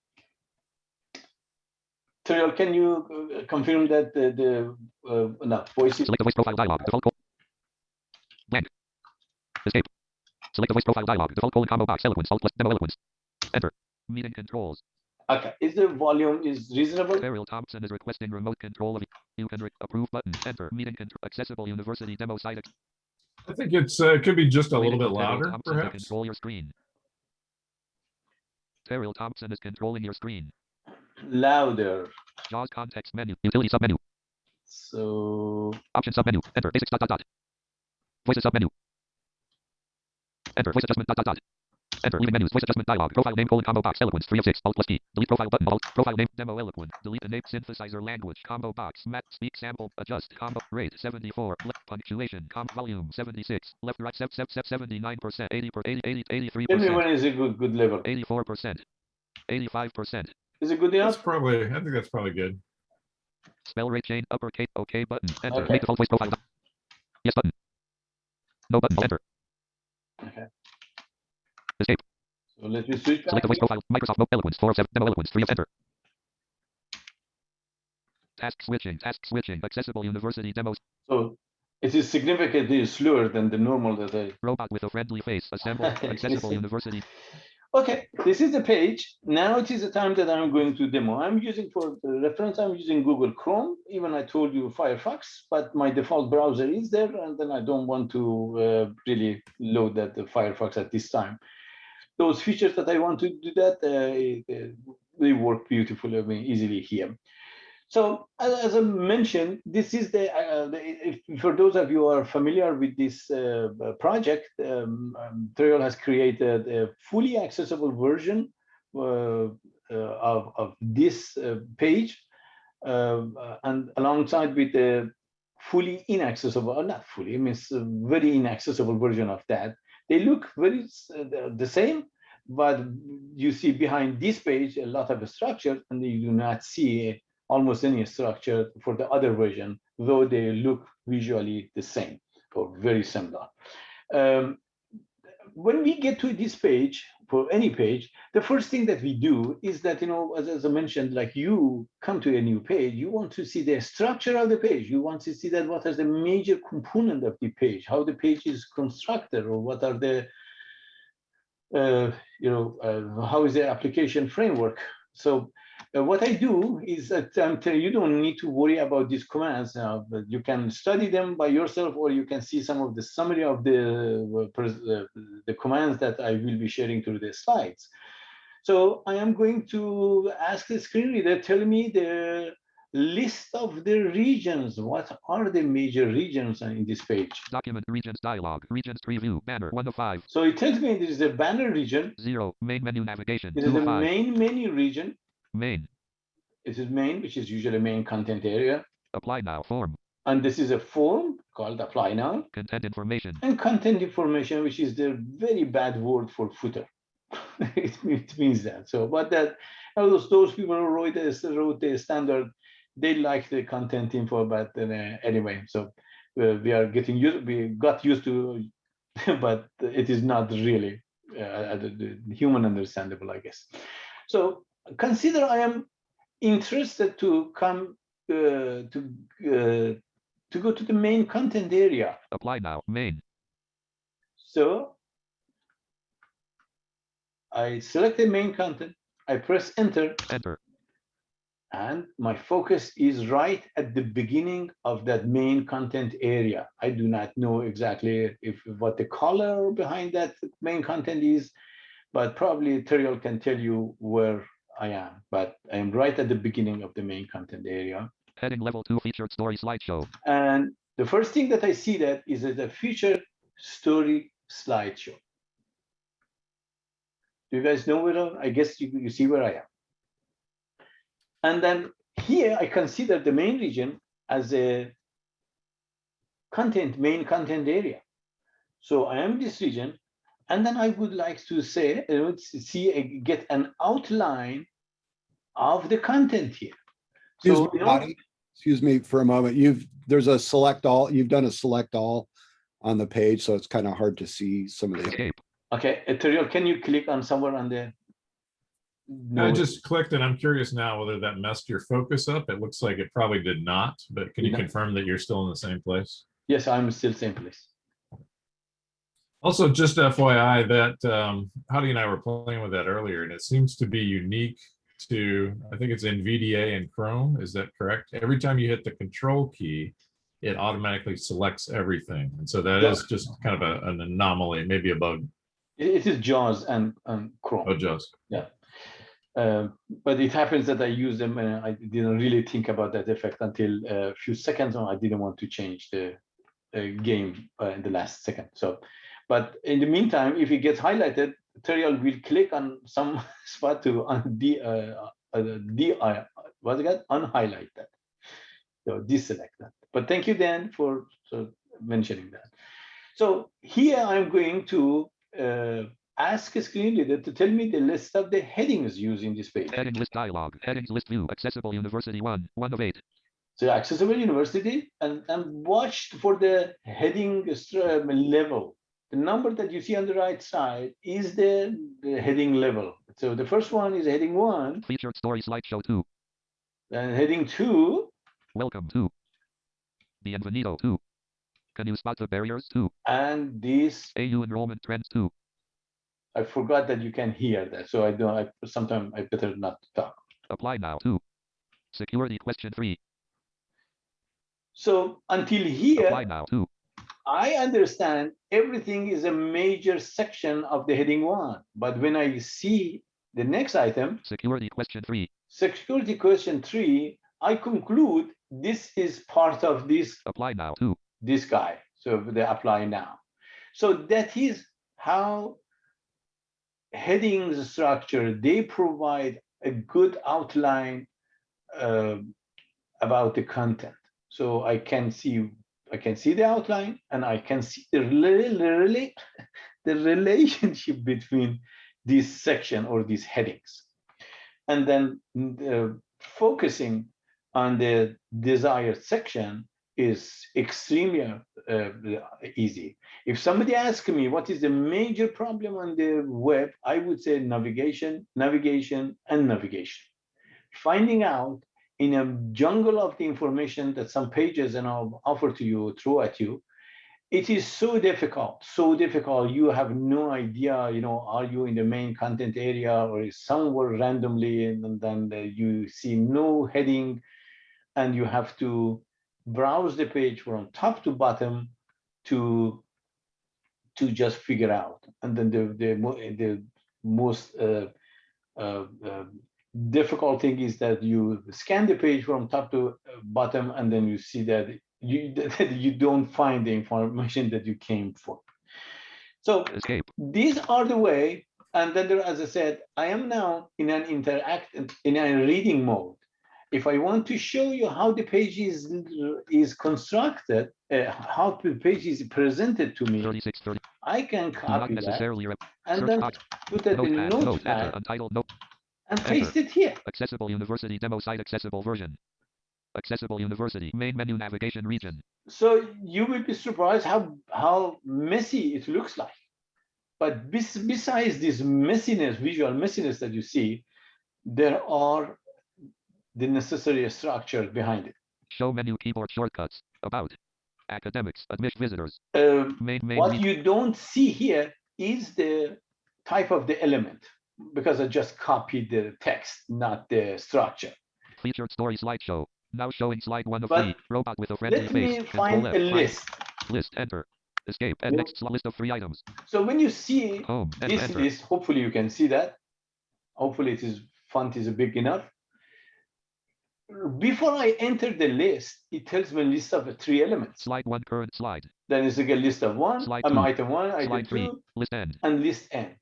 Terrill, can you uh, confirm that the, the, uh, no, voice is, Select the voice profile dialog. Default col- blank. Escape. Select the voice profile dialog. Default colon combo box. Eloquence. Alt plus demo eloquence. Enter. Meeting controls. okay, is the volume is reasonable? Terrill Thompson is requesting remote control of. You can re- approve button. Enter. Meeting control. Accessible University demo site. I think it's, uh, it could be just a little bit for Terrill louder, Thompson to perhaps. Control your screen. Terrill Thompson is controlling your screen. Louder, JAWS context menu. Utility submenu. so, Option submenu. Enter. Basics dot dot dot. Voices submenu. Enter. Voice adjustment dot dot dot. Enter. Leaving menus. Voice adjustment dialog. Profile name colon combo box. Eloquence. Three of six. Alt plus T. Delete profile button. Alt. Profile name. Demo eloquent. Delete the name. Synthesizer language. Combo box. Mat. Speak sample. Adjust. Combo rate. 74. Left punctuation. Com volume. 76. Left right. Sev sev sev 79 percent. 80 per 80 80 83 tell me percent. when is a good, good level. 84 percent. 85 percent. Is it good That's probably, I think that's probably good. Spell rate chain. Uppercase. OK button. Enter. Okay. Make default voice profile. Yes button. No button. Enter. Okay. Escape. So let me switch back. Select the voice profile. Microsoft Mo- Eloquence. 4 of 7. Demo Eloquence. 3 of enter. Task switching. Task switching. Accessible University demos. So it is significantly slower than the normal that I. Robot with a friendly face. Assemble. Accessible University. Okay, this is the page. Now it is the time that I'm going to demo. I'm using for reference, I'm using Google Chrome. Even I told you Firefox, but my default browser is there, and then I don't want to uh, really load that the Firefox at this time. Those features that I want to do that, uh, they work beautifully, I mean, easily here. So as, I mentioned, this is the, uh, the if, for those of you who are familiar with this uh, uh, project, um, um, Terrill has created a fully accessible version uh, uh, of, of this uh, page, uh, and alongside with the fully inaccessible, or not fully, I mean, very inaccessible version of that. They look very uh, the- the same, but you see behind this page a lot of structure, and you do not see almost any structure for the other version, though they look visually the same or very similar. Um, when we get to this page, for any page, the first thing that we do is that, you know, as, as I mentioned, like you come to a new page, you want to see the structure of the page. You want to see that what is the major component of the page, how the page is constructed, or what are the uh, you know, uh, how is the application framework? So what I do is that um, you don't need to worry about these commands but you can study them by yourself, or you can see some of the summary of the uh, uh, the commands that I will be sharing through the slides. So I am going to ask the screen reader, tell me the list of the regions. What are the major regions in this page? Document regions dialog. Regions preview. Banner 1 of 5. So it tells me there is a banner region. 0. Main menu navigation. It is 2 a 5. main menu region. Main. This is main, which is usually main content area. Apply now. Form. And this is a form called apply now. Content information. And content information, which is the very bad word for footer. it, it means that. So, but that those, those people who wrote this, wrote the standard, they like the content info, but uh, anyway, so uh, we are getting used, we got used to, but it is not really uh, the, the human understandable, I guess. So consider I am interested to come uh, to uh, to go to the main content area. Apply now. Main. So I select the main content, I press enter, Enter. and my focus is right at the beginning of that main content area. I do not know exactly if what the color behind that main content is, but probably Terrill can tell you where Ah, I am, but I am right at the beginning of the main content area. Heading level 2 featured story slideshow. And the first thing that I see that is that the featured story slideshow. Do you guys know where, I- I guess you, you see where I am. And then here I consider the main region as a content, main content area. So I am this region, and then I would like to say, let's see, uh, get an outline of the content here. Excuse So, me, you know, Excuse me for a moment. You've, there's a select all, you've done a select all on the page, so it's kind of hard to see some of the, Escape. Okay, Terrill, can you click on somewhere on the? No. I just clicked and I'm curious now whether that messed your focus up. It looks like it probably did not, but can you No. confirm that you're still in the same place? yes, I'm still same place. Also, just FYI that um, Hadi and I were playing with that earlier and it seems to be unique to, I think it's NVDA and Chrome. Is that correct? Every time you hit the control key, it automatically selects everything. And so that Yeah. is just kind of a- an anomaly, maybe a bug. It is JAWS and, and Chrome. Oh, just. Uh, But it happens that I use them and I didn't really think about that effect until a few seconds. and I didn't want to change the uh, game uh, in the last second. So, but in the meantime, if it gets highlighted, Terrill will click on some spot to un de uh, uh, de uh, what's it called? Unhighlight that. So deselect that. But thank you, Dan, for so mentioning that. So here I'm going to uh, ask a screen reader to tell me the list of the headings used in this page. Heading list dialog. Headings list view. Accessible university 1. 1 of 8. So accessible university and, and watch for the heading um, level. The number that you see on the right side is the, the heading level. So the first one is heading one, Featured story slideshow 2. then heading two, Welcome 2. Bienvenido 2. Can you spot the barriers 2? and this, AU enrollment trends 2. I forgot that you can hear that. So I don't, I, sometimes I better not talk. Apply now 2. Security question 3. So until here, Apply now 2. I understand everything is a major section of the heading one. But when I see the next item, Security question 3. security question three, I conclude this is part of this, Apply now 2. this guy. So they apply now. So that is how headings structure, they provide a good outline um, about the content. So I can see, I can see the outline and I can see the rela- the relationship between this section or these headings. And then uh, focusing on the desired section is extremely uh, easy. If somebody asks me what is the major problem on the web, I would say navigation, navigation, and navigation. Finding out in a jungle of the information that some pages and I'll offer to you, throw at you, it is so difficult, so difficult. You have no idea, you know, are you in the main content area or is somewhere randomly and then you see no heading and you have to browse the page from top to bottom to to just figure out. And then the the the most uh, uh, uh, difficult thing is that you scan the page from top to uh, bottom and then you see that you that you don't find the information that you came for. So Escape. these are the way, and then there, as I said, I am now in an interact in a reading mode. If I want to show you how the page is is constructed, uh, how the page is presented to me, 36, 30. I can copy that and then put it in Notepad. Notepad. And enter. paste it here. Accessible University demo site accessible version. Accessible University main menu navigation region. So you will be surprised how how messy it looks like. But bes- besides this messiness, visual messiness that you see, there are the necessary structure behind it. Show menu keyboard shortcuts. About. Academics. Admit visitors. Um, Main main what you don't see here is the type of the element because I just copied the text, not the structure. featured story slideshow. Now showing slide one of But three. Robot with a friendly Let face. me Control find a list. List. Enter. Escape. And next list of three items. So when you see Home. This enter. list, hopefully you can see that. Hopefully it is font is big enough. Before I enter the list, it tells me a list of three elements. Slide one. Current slide. Then it's a list of one, Slide um, two. item one, item Slide three. two, List end. and list n.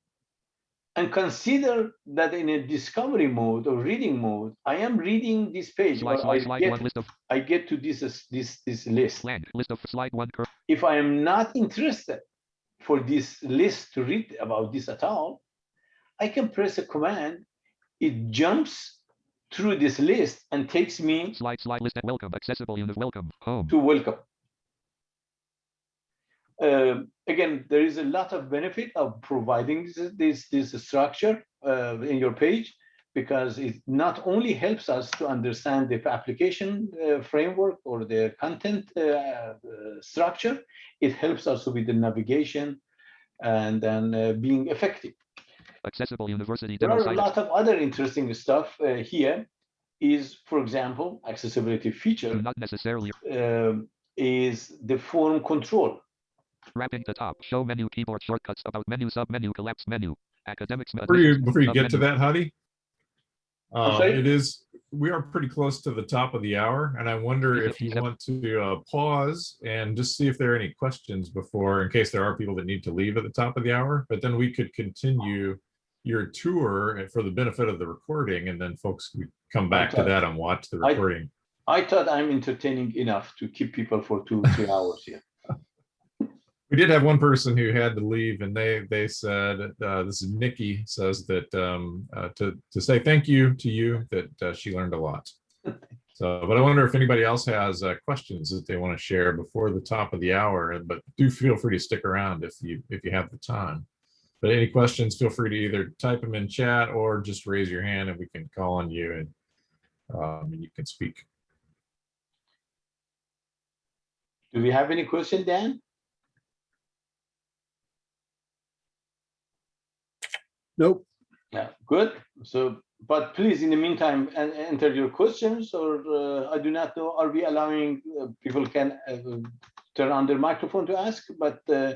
And consider that in a discovery mode or reading mode, I am reading this page, Slide slide I slide get, one. List of I get to this, this, this list. blank. List of slide one. Cur- if I am not interested for this list to read about this at all, I can press a command. It jumps through this list and takes me slide slide list. end. Welcome. Accessible unit. Welcome. Home. to welcome. Um, again, there is a lot of benefit of providing this, this, this structure uh, in your page because it not only helps us to understand the application uh, framework or the content uh, uh, structure, it helps us with the navigation and then uh, being effective. Accessible University There are a lot of other interesting stuff uh, here is, for example, accessibility feature not necessarily is the form control. Wrapping the top. Show menu keyboard shortcuts. About menu sub menu collapse menu. Academics. Before you, before you get to that, Hadi. Uh, it is, we are pretty close to the top of the hour and I wonder if you want to uh, pause and just see if there are any questions before, in case there are people that need to leave at the top of the hour, but then we could continue your tour for the benefit of the recording and then folks could come back to that and watch the I- recording. I thought I'm entertaining enough to keep people for two, three hours here. We did have one person who had to leave and they, they said, uh, this is Nikki says that, um, uh, to, to say thank you to you, that, uh, she learned a lot. So, but I wonder if anybody else has, uh, questions that they want to share before the top of the hour, but do feel free to stick around if you, if you have the time. But any questions, feel free to either type them in chat or just raise your hand and we can call on you and, um, and you can speak. Do we have any question, Dan? Nope. Yeah, good. So, but please, in the meantime, en- enter your questions or uh, I do not know, are we allowing uh, people can uh, turn on their microphone to ask, but uh,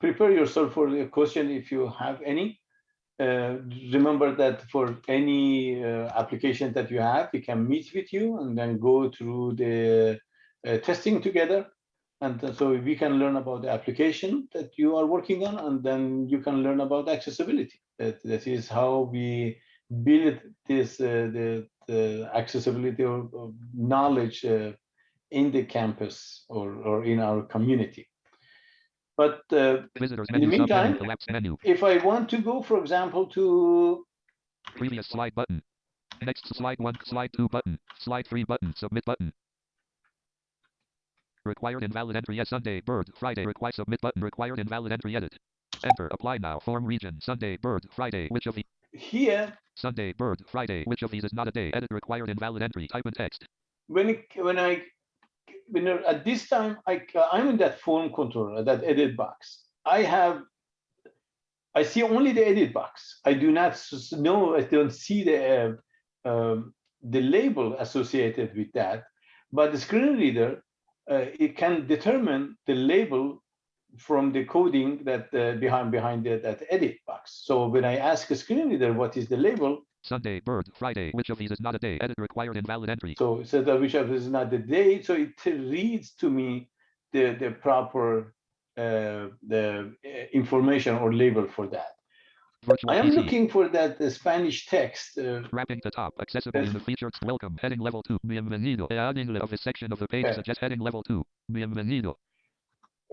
prepare yourself for the question if you have any. Uh, Remember that for any uh, application that you have, we can meet with you and then go through the testing together. And so we can learn about the application that you are working on, and then you can learn about accessibility. That, that is how we build this, uh, the, the accessibility of, or knowledge uh, in the campus or, or in our community. But uh, Visitors In the meantime- menu. if I want to go, for example, to Previous slide button. Next slide one, slide two button, slide three button, submit button. Required invalid entry yes Sunday bird Friday require submit button required invalid entry edit. Enter apply now form region Sunday bird Friday which of the here, Sunday bird Friday which of these is not a day edit required invalid entry type in text. when, it, when I when at this time, I, I'm in that form controller, that edit box. I have, I see only the edit box. I do not know, I don't see the, uh, um, the label associated with that. But the screen reader, uh, it can determine the label from the coding that uh, behind behind the, that edit box. So when I ask a screen reader what is the label, Sunday, bird, Friday. Which of these is not a day? Edit required invalid entry. So it says that which of this is not the day. so it reads to me the, the proper, uh, the uh, information or label for that. Virtual I am PC. looking for that uh, Spanish text. uh, Wrapping the top. Accessible in the Yes. featured welcome. Heading level 2. Bienvenido. Adding of a section of the page Okay. suggest heading level 2. Bienvenido.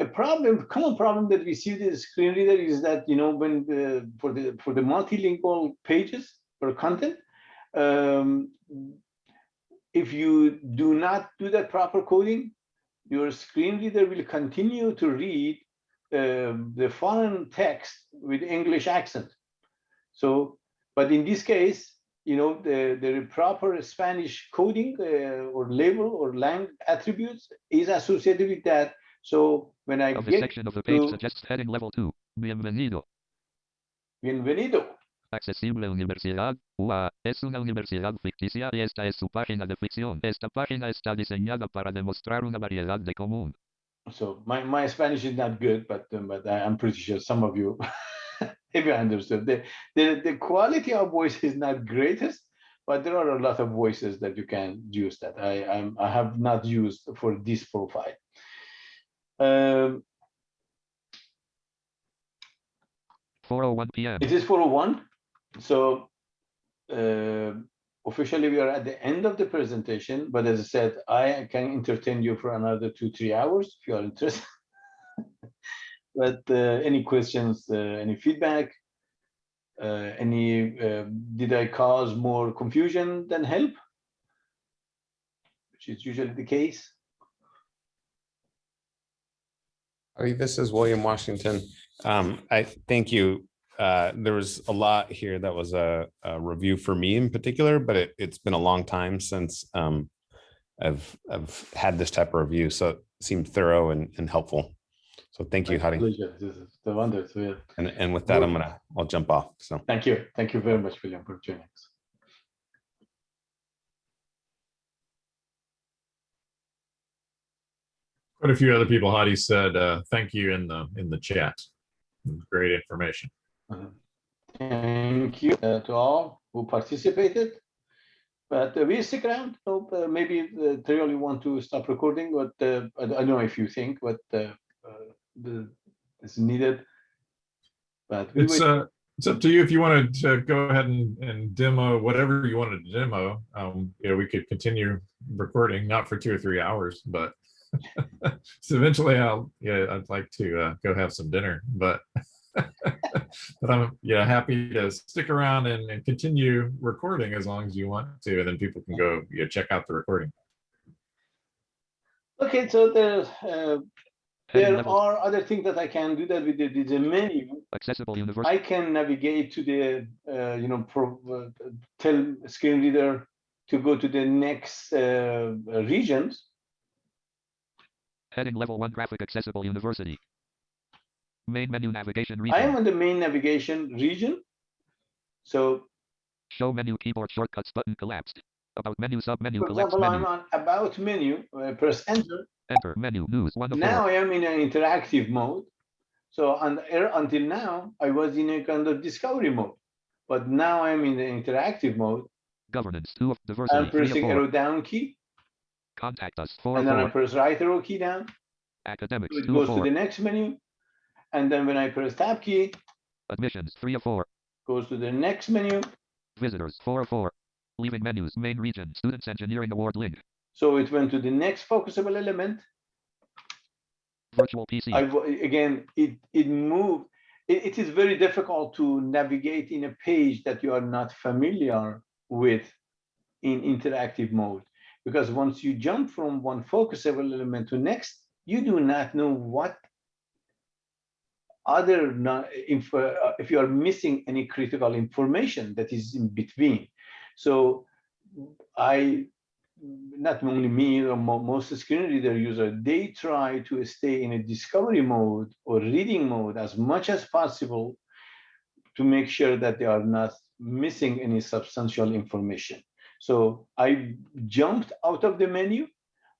A problem, common problem that we see with the screen reader is that, you know, when the, for the, for the multilingual pages or content, um, if you do not do that proper coding, your screen reader will continue to read um, the foreign text with English accent. So, but in this case, you know, the, the proper Spanish coding uh, or label or lang attributes is associated with that. So when I Of the get section of the page suggests heading level 2. Bienvenido. bienvenido, Accesible Universidad UA es una universidad ficticia y esta es su página de ficción. Esta página está diseñada para demostrar una variedad de común. So my, my Spanish is not good, but um, but I- I'm pretty sure some of you maybe understood. The, the the quality of voice is not greatest, but there are a lot of voices that you can use that I I'm, I have not used for this profile. Um, 4:01 p.m. it is 401. So uh, officially we are at the end of the presentation, but as I said, I can entertain you for another two, three hours if you are interested. But uh, any questions, uh, any feedback? Uh, any, uh, did I cause more confusion than help? Which is usually the case. This is William Washington. Um, I thank you. Uh, there was a lot here that was a, a review for me in particular, but it, it's been a long time since um, I've, I've had this type of review, so it seemed thorough and, and helpful. So thank you, Hadi. pleasure. This is the wonder. So, yeah. And, and with that, I'm gonna, I'll jump off. So. Thank you. Thank you very much, William, for joining us. Quite a few other people, Hadi said, uh, thank you in the, in the chat. Great information. Thank you uh, to all who participated. But uh, we stick around. So, uh, maybe uh, they really want to stop recording, but uh, I I don't know if you think, but uh, uh, the, it's needed. But we It's, uh, it's up to you if you wanted to go ahead and, and demo whatever you wanted to demo. Um, you know, we could continue recording, not for two or three hours, but so eventually I'll, yeah, I'd like to, uh, go have some dinner, but but I'm, yeah, happy to stick around and, and continue recording as long as you want to, and then people can go, yeah, check out the recording. Okay, so there's, uh, there level are other things that I can do that with the, with the menu. accessible universe. I can navigate to the, uh, you know, pro, uh, tell screen reader to go to the next uh, regions. Heading level 1 graphic accessible university. Main menu navigation region. I am in the main navigation region. So Show menu keyboard shortcuts button collapsed. About menu sub menu for collapse example, I'm on about menu, I press enter. Enter menu news 1 of 4. Now I am in an interactive mode. So on the air until now, I was in a kind of discovery mode. But now I'm in the interactive mode. Governance 2 of I'm diversity 3 pressing arrow down key Contact us 4 and then I press right arrow key down. Academics So it 2 of goes to the next menu. And then when I press tab key, Admissions 3 of 4. goes to the next menu. Visitors 4 of 4. Leaving menus main region students engineering award link. So it went to the next focusable element. Virtual PC. I, again, it, it moved. It, it is very difficult to navigate in a page that you are not familiar with in interactive mode. Because once you jump from one focusable element to next, you do not know what other, if, uh, if you are missing any critical information that is in between. So I not only me, or mo- most screen reader user, they try to stay in a discovery mode or reading mode as much as possible to make sure that they are not missing any substantial information. So I jumped out of the menu,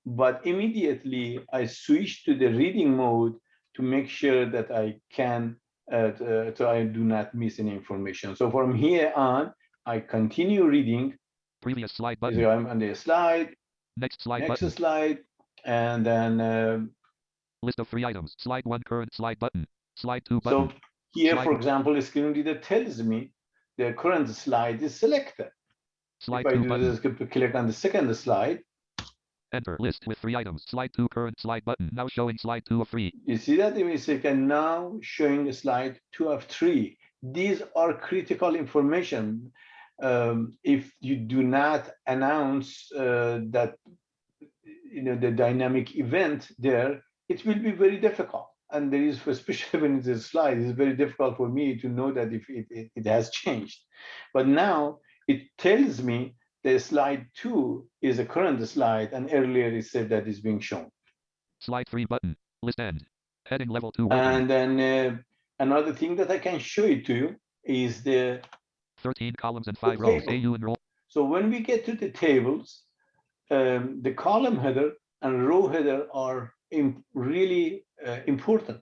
but immediately I switched to the reading mode to make sure that I can, uh, t- so I do not miss any information. So from here on, I continue reading. Previous slide button. So. I'm on the slide, Next slide next button. slide, and then, um, List of three items. Slide one current slide button. Slide two button. so here, Slide- for example, the screen reader tells me the current slide is selected. Slide If I two do button. this, click on the second slide, Enter list with three items. Slide two current slide button. Now showing slide two of three. You see that in a second now showing slide two of three. These are critical information. Um, if you do not announce uh, that, you know, the dynamic event there, it will be very difficult. And there is, especially when it's a slide, it's very difficult for me to know that if it, it, it has changed. But now it tells me the slide two is a current slide and earlier it said that is being shown. Slide three button. List end. Heading level two. And then uh, another thing that I can show it to you is the, 13 columns and five rows. AU enroll. so when we get to the tables, um, the column header and row header are im- really uh, important,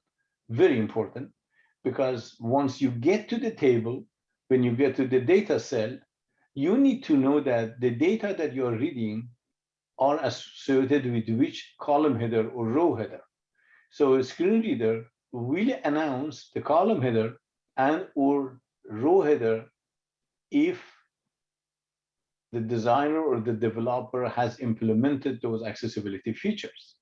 very important, because once you get to the table, when you get to the data cell, you need to know that the data that you're reading are associated with which column header or row header. So a screen reader will announce the column header and or row header if the designer or the developer has implemented those accessibility features.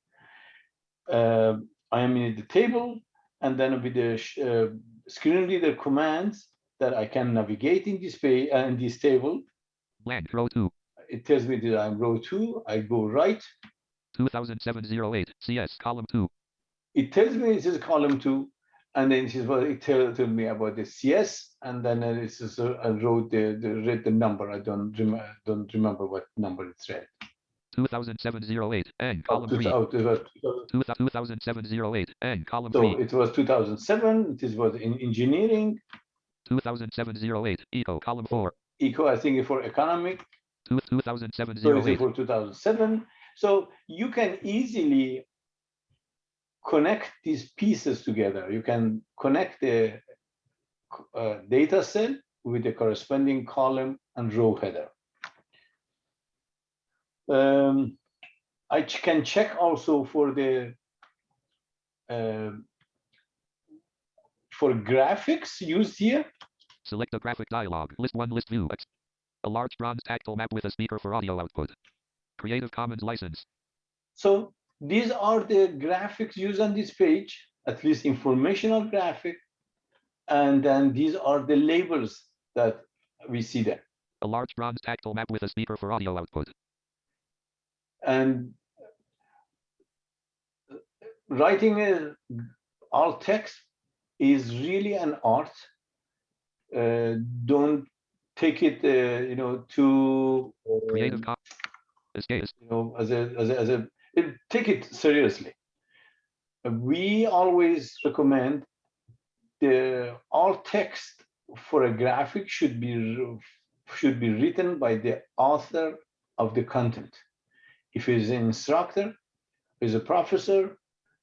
Uh, I am in the table and then with the uh, screen reader commands that I can navigate in this page uh, in this table. Blank row two. It tells me that I'm row two, I go right. 2007-08. CS column two. It tells me this is column two, and then it is what it tell, tell me about the CS, and then uh, it's just, uh, I wrote the, the read the number. I don't remember don't remember what number it's read. 2007-08. N Oh, column two- three. oh, it was 2000 2007-08. N column So three. it was 2007. It is was in engineering, 2007-08. Eco column four. eco. I think for economic. Two- 2007-08. for 2007. So you can easily connect these pieces together. You can connect the uh, data set with the corresponding column and row header. Um, I can check also for the um, for graphics used here. Select a graphic dialog. List one list view. A large bronze tactile map with a speaker for audio output. Creative Commons license. So these are the graphics used on this page, at least informational graphic. And then these are the labels that we see there. A large bronze tactile map with a speaker for audio output. And writing uh, a alt text is really an art. Uh, don't take it, uh, you know, too uh, Creative Escape. you know, as a, as a, as a, it- take it seriously. We always recommend the alt text for a graphic should be, should be written by the author of the content. If he's an instructor, is a professor,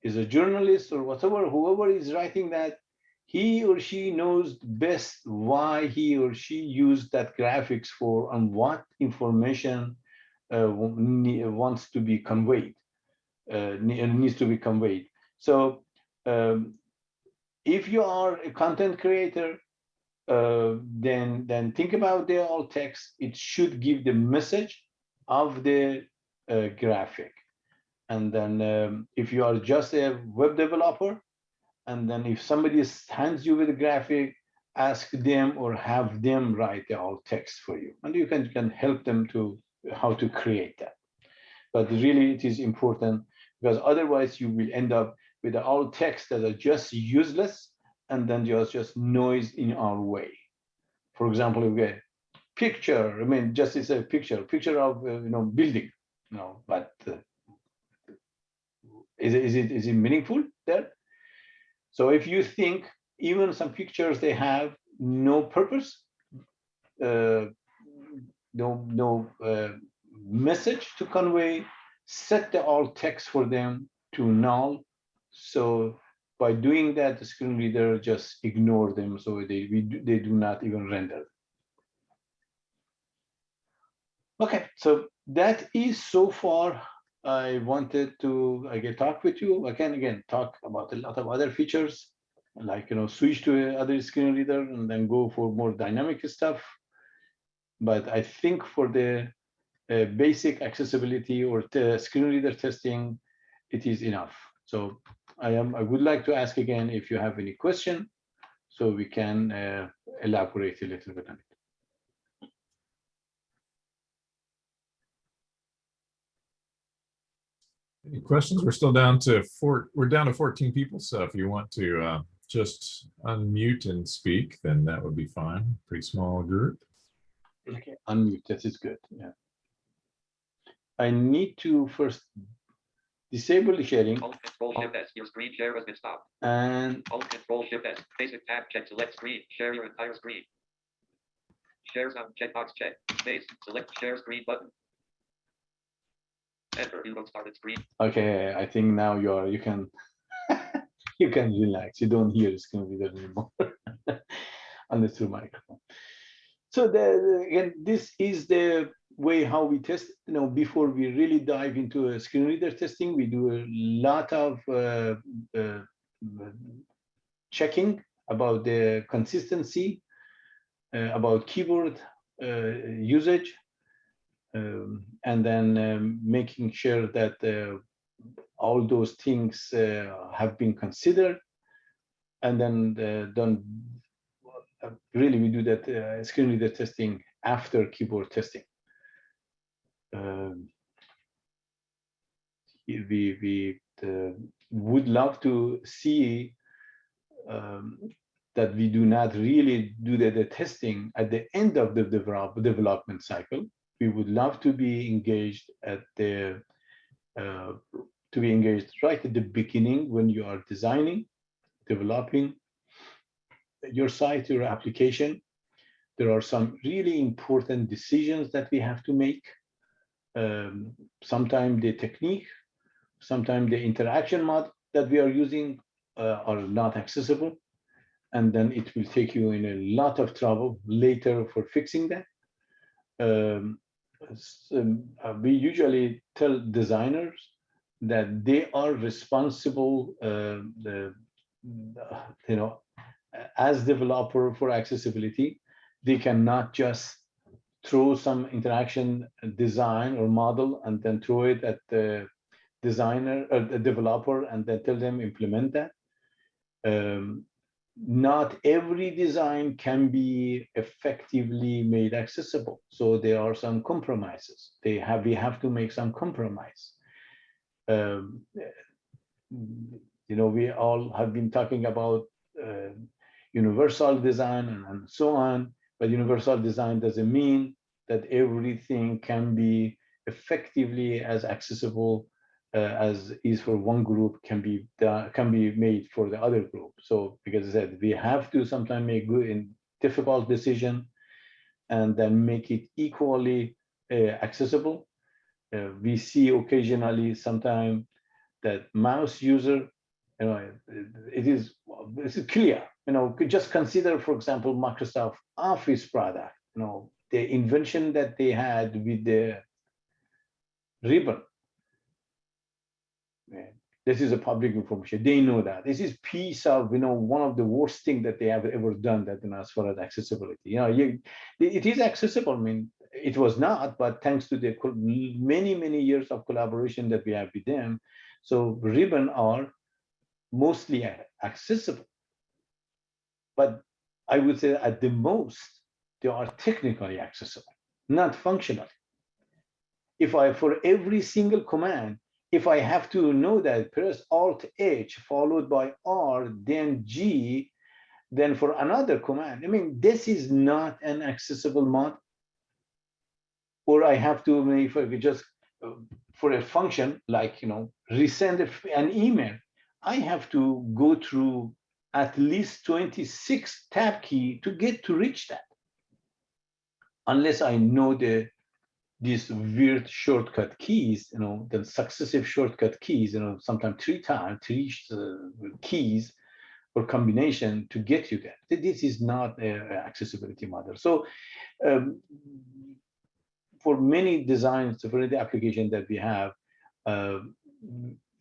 is a journalist or whatever, whoever is writing that, he or she knows best why he or she used that graphics for and what information uh, wants to be conveyed, uh, needs to be conveyed. So um, if you are a content creator, uh, then then think about the alt text. It should give the message of the uh, graphic. And then um, if you are just a web developer, and then if somebody hands you with a graphic, ask them or have them write the alt text for you. And you can, can help them to how to create that. But really it is important because otherwise you will end up with alt text that are just useless and then just, just noise in our way. For example, we get picture, I mean, just it's a picture, picture of, uh, you know, building. you know, but uh, is it, is it, is it meaningful there? So if you think even some pictures, they have no purpose, uh, no, no uh, message to convey, set the alt text for them to null. So by doing that, the screen reader just ignore them, so they, we, do- they do not even render. Okay, so that is so far, I wanted to, talk with you, again, again, talk about a lot of other features. Like, you know, switch to other screen reader and then go for more dynamic stuff. But I think for the uh, basic accessibility or screen reader testing, it is enough. So I am, I would like to ask again if you have any question, so we can uh, elaborate a little bit on it. Any questions? We're still down to four, we're down to 14 people. So if you want to uh, just unmute and speak, then that would be fine. Pretty small group. Okay, unmute, that is good, yeah. I need to first disable the sharing Alt Control Shift S. Your screen share has been stopped. and Alt Control Shift S. Basic tab check. Select screen. Share your entire screen. Share sound checkbox check. Space. Select share screen button. You started. Okay, I think now you're, you can, you can relax, you don't hear the screen reader anymore. Unless through microphone. So the- again, this is the way how we test, you know, before we really dive into a screen reader testing, we do a lot of uh, uh, checking about the consistency, uh, about keyboard uh, usage, um, and then um, making sure that uh, all those things uh, have been considered and then uh, done. uh, Really, we do that uh, screen reader testing after keyboard testing. Um, we we uh, would love to see um, that we do not really do the, the testing at the end of the develop, development cycle. We would love to be engaged at the uh, to be engaged right at the beginning when you are designing, developing your site, your application. There are some really important decisions that we have to make. Um, sometimes the technique, sometimes the interaction mod that we are using uh, are not accessible. And then it will take you in a lot of trouble later for fixing that. Um, we usually tell designers that they are responsible, uh, the, uh, you know, as developer for accessibility, they cannot just throw some interaction design or model and then throw it at the designer or the developer and then tell them implement that. Um, not every design can be effectively made accessible. So there are some compromises. They have, we have to make some compromise. Um, you know, we all have been talking about uh, universal design and, and so on, but universal design doesn't mean that everything can be effectively as accessible as is for one group can be can be made for the other group. So because I said we have to sometimes make good and difficult decision and then make it equally uh, accessible. Uh, we see occasionally sometimes that mouse user, you know, it is this is clear. You know, just consider, for example, Microsoft Office product. You know, the invention that they had with the ribbon. This is a public information. They know that. This is piece of, you know, one of the worst thing that they have ever done that, you know, as far as accessibility. You know, you, it is accessible. I mean, it was not, but thanks to the many, many years of collaboration that we have with them. So ribbon are mostly accessible. But I would say at the most, they are technically accessible, not functional. If I, for every single command, if I have to know that press Alt H followed by R, then G, then for another command, I mean, this is not an accessible mod. Or I have to, if I could just uh, for a function like, you know, resend an email, I have to go through at least 26 tab key to get to reach that. Unless I know the these weird shortcut keys, you know, the successive shortcut keys, you know, sometimes three times, three uh, keys or combination to get you there. This is not a a accessibility model. So um, for many designs, for the application that we have, uh,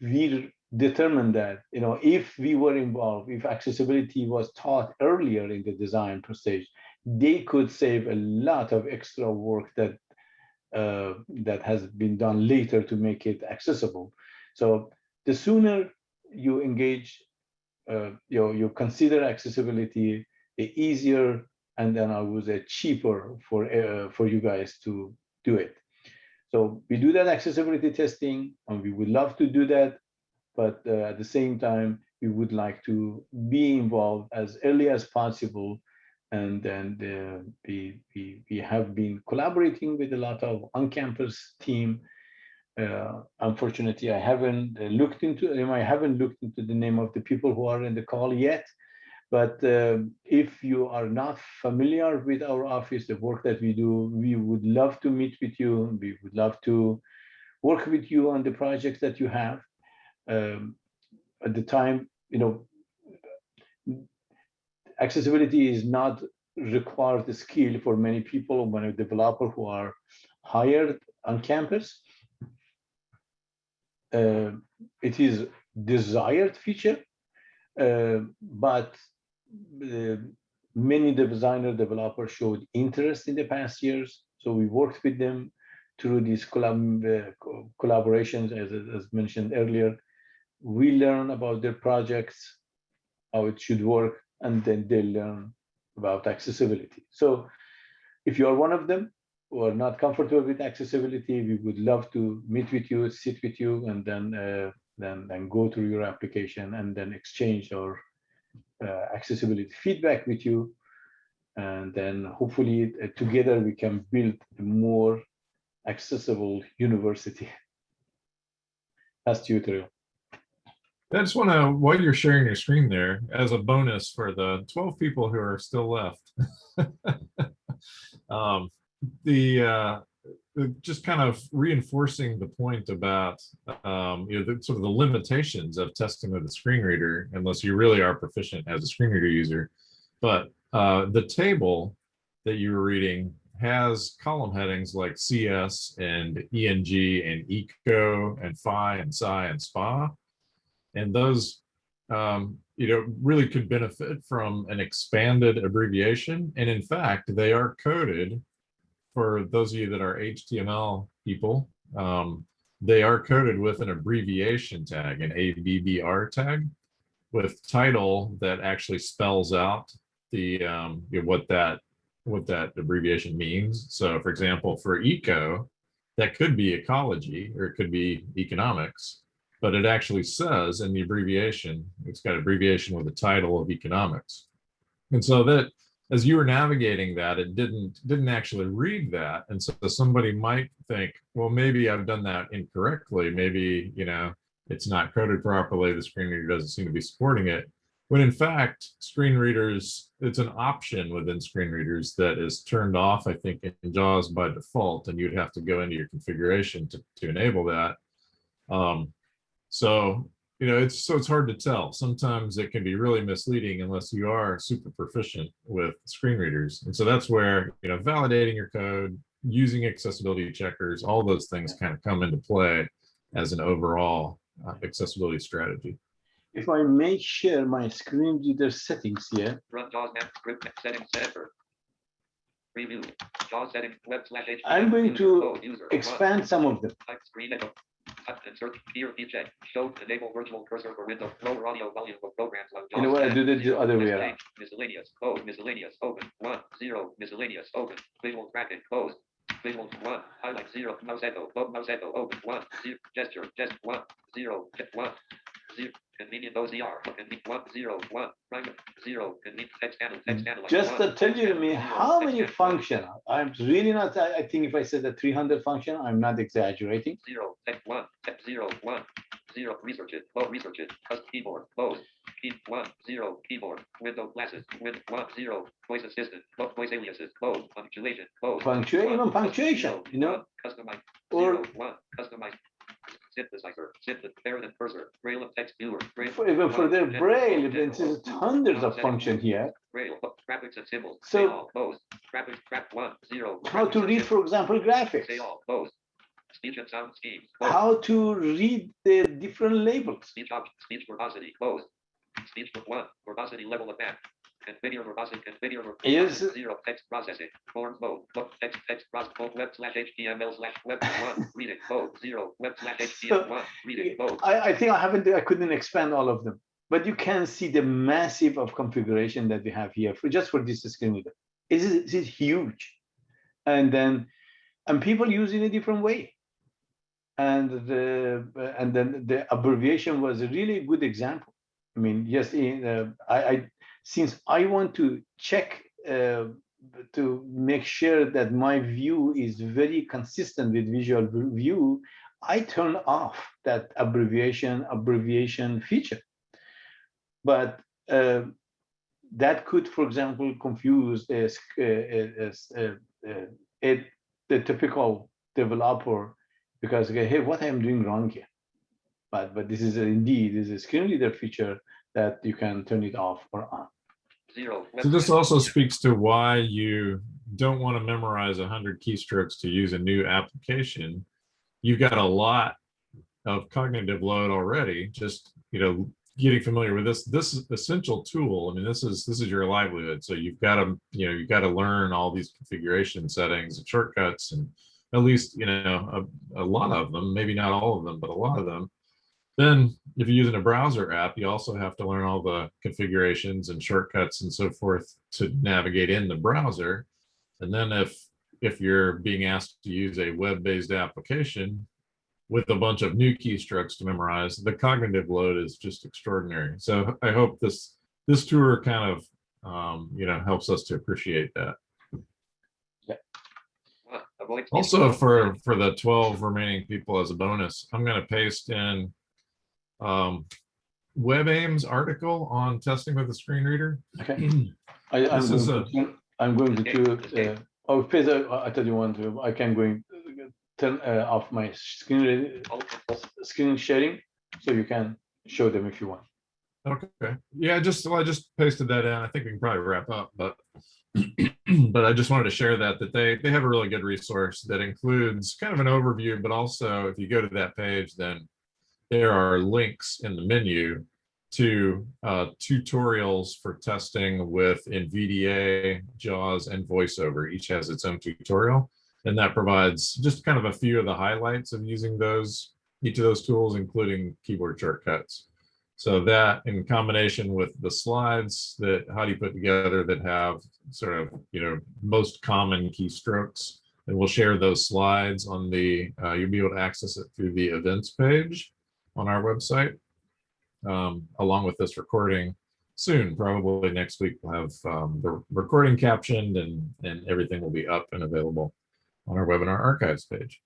we determined that, you know, if we were involved, if accessibility was taught earlier in the design stage, they could save a lot of extra work that uh, that has been done later to make it accessible. So the sooner you engage, uh, you you consider accessibility, the easier and then I would say cheaper for uh, for you guys to do it. So we do that accessibility testing, and we would love to do that, but uh, at the same time, we would like to be involved as early as possible. And then uh, we, we we have been collaborating with a lot of on-campus team. Uh, unfortunately, I haven't uh, looked into I haven't looked into the name of the people who are in the call yet. But um, if you are not familiar with our office, the work that we do, we would love to meet with you. We would love to work with you on the projects that you have. Um, at the time, you know, accessibility is not required skill for many people, many developer who are hired on campus. Uh, it is desired feature, uh, but uh, many designer developers showed interest in the past years. So we worked with them through these collab uh, co- collaborations, as, as mentioned earlier. We learn about their projects, how it should work, and then they learn about accessibility. So if you are one of them who are not comfortable with accessibility, we would love to meet with you, sit with you, and then uh, then then go through your application and then exchange our uh, accessibility feedback with you. And then hopefully uh, together we can build a more accessible university. That's tutorial. I just want to, while you're sharing your screen there, as a bonus for the 12 people who are still left. um, the, uh, the just kind of reinforcing the point about um, you know the, sort of the limitations of testing with a screen reader, unless you really are proficient as a screen reader user. But uh, the table that you were reading has column headings like CS and ENG and ECO and PHI and PSI and SPA. And those, um, you know, really could benefit from an expanded abbreviation. And in fact, they are coded for those of you that are HTML people. Um, they are coded with an abbreviation tag, an ABBR tag, with title that actually spells out the um, you know, what that what that abbreviation means. So, for example, for eco, that could be ecology or it could be economics but it actually says in the abbreviation, it's got abbreviation with the title of economics. And so that as you were navigating that, it didn't didn't actually read that. And so somebody might think, well, maybe I've done that incorrectly. Maybe, you know, it's not coded properly. The screen reader doesn't seem to be supporting it. When in fact, screen readers, it's an option within screen readers that is turned off, I think, in JAWS by default, and you'd have to go into your configuration to, to enable that. Um, so, you know, it's so it's hard to tell. Sometimes it can be really misleading unless you are super proficient with screen readers. And so that's where, you know, validating your code, using accessibility checkers, all those things kind of come into play as an overall uh, accessibility strategy. If I may share my screen reader settings here, Run JAWS script settings center. Preview. JAWS settings web slash I'm going to code, user one. expand some of them. Type screen echo. Type insert here feature. Show enable virtual cursor for window. Lower audio volume of programs on You know what, I that the other way around. Miscellaneous code miscellaneous open one zero miscellaneous open visual bracket closed. Visual one highlight zero mouse echo mouse echo open one zero gesture gest one zero ge- one zero Convenient OCR. Convenient one zero one zero. Convenient text handle text. Just to tell you to me how many function, I'm really not, I, think if I said that three hundred function, I'm not exaggerating. Zero text one text zero one zero research it. Low research it. Custom keyboard close. Key one zero keyboard window glasses win one zero voice assistant lo- voice aliases close punctuation close. Punctuation, even punctuation, you know? Customize Or- zero one customize synthesizer synth better than cursor braille of text viewer braille For- Even for their braille, ten, there's ten, hundreds of function here. braille graphics and symbols So- say all close graphics graph one zero How to read, for example, graphics. say all close speech and sound schemes. How to read the different labels. Speech speech verbosity, closed. Speech ver- one, verbosity level of map. Configure verbosity, configure. ver- Is- Zero, text processing, form mode, book, text, text, process, book, web slash HTML slash web one, reading, code, zero, web slash HTML one, reading, code. I, I think I haven't, I couldn't expand all of them, but you can see the massive of configuration that we have here for just for this screen reader. It is, it is huge. And then, and people use it in a different way. And the, and then the abbreviation was a really good example. I mean, yes, in, uh, I, I, since I want to check uh, to make sure that my view is very consistent with visual view, I turn off that abbreviation abbreviation feature. But uh, that could, for example, confuse a, a- a- the typical developer because hey, what I'm doing wrong here. But but this is indeed this is a screen reader feature that you can turn it off or on. Zero. So this also speaks to why you don't want to memorize hundred keystrokes to use a new application. You've got a lot of cognitive load already, just, you know, getting familiar with this, this is essential tool. I mean, this is, this is your livelihood. So you've got to, you know, you've got to learn all these configuration settings and shortcuts and at least, you know, a, a lot of them, maybe not all of them, but a lot of them. Then if you're using a browser app, you also have to learn all the configurations and shortcuts and so forth to navigate in the browser. And then if if you're being asked to use a web-based application with a bunch of new keystrokes to memorize, the cognitive load is just extraordinary. So I hope this this tour kind of um, you know helps us to appreciate that. one, avoid speech Also for for the 12 remaining people as a bonus, I'm going to paste in um, WebAIM's article on testing with a screen reader. Okay. I, I'm This is going to, I'm going to do, uh, oh, Peter, I thought you want to, I can going to turn uh, off my screen, re- Alt control. screen sharing, so you can show them if you want. Okay, yeah, just, well, I just pasted that in. I think we can probably wrap up, but but I just wanted to share that, that they, they have a really good resource that includes kind of an overview, but also if you go to that page, then there are links in the menu to uh, tutorials for testing with NVDA, JAWS, and VoiceOver. Each has its own tutorial. And that provides just kind of a few of the highlights of using those, each of those tools, including keyboard shortcuts. So that in combination with the slides that Hadi put together that have sort of, you know, most common keystrokes. And we'll share those slides on the, uh, you'll be able to access it through the events page on our website. Um, along with this recording soon, probably next week, we'll have um, the recording captioned and, and everything will be up and available on our webinar archives page.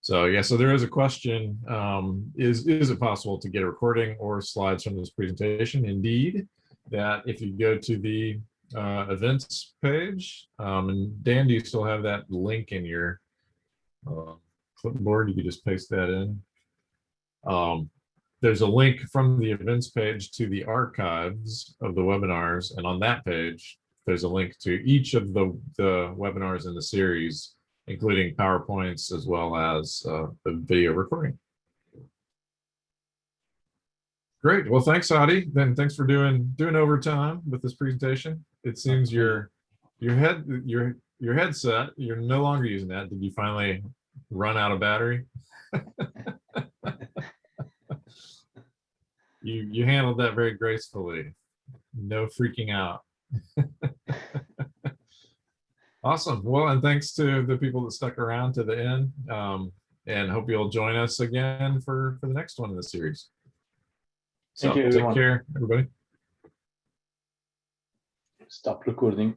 So yeah, so there is a question. Um, is, is it possible to get a recording or slides from this presentation? Indeed, that if you go to the uh, events page, um, and Dan, do you still have that link in your uh, clipboard? You could just paste that in. Um, there's a link from the events page to the archives of the webinars. And on that page, there's a link to each of the, the webinars in the series including PowerPoints as well as uh, the video recording. Great. Well, thanks, Hadi. Then thanks for doing doing overtime with this presentation. It seems your your head your your headset you're no longer using that. Did you finally run out of battery? you you handled that very gracefully. No freaking out. Awesome. Well, and thanks to the people that stuck around to the end. Um, and hope you'll join us again for, for the next one in the series. So you, take everyone. care, everybody. Stop recording.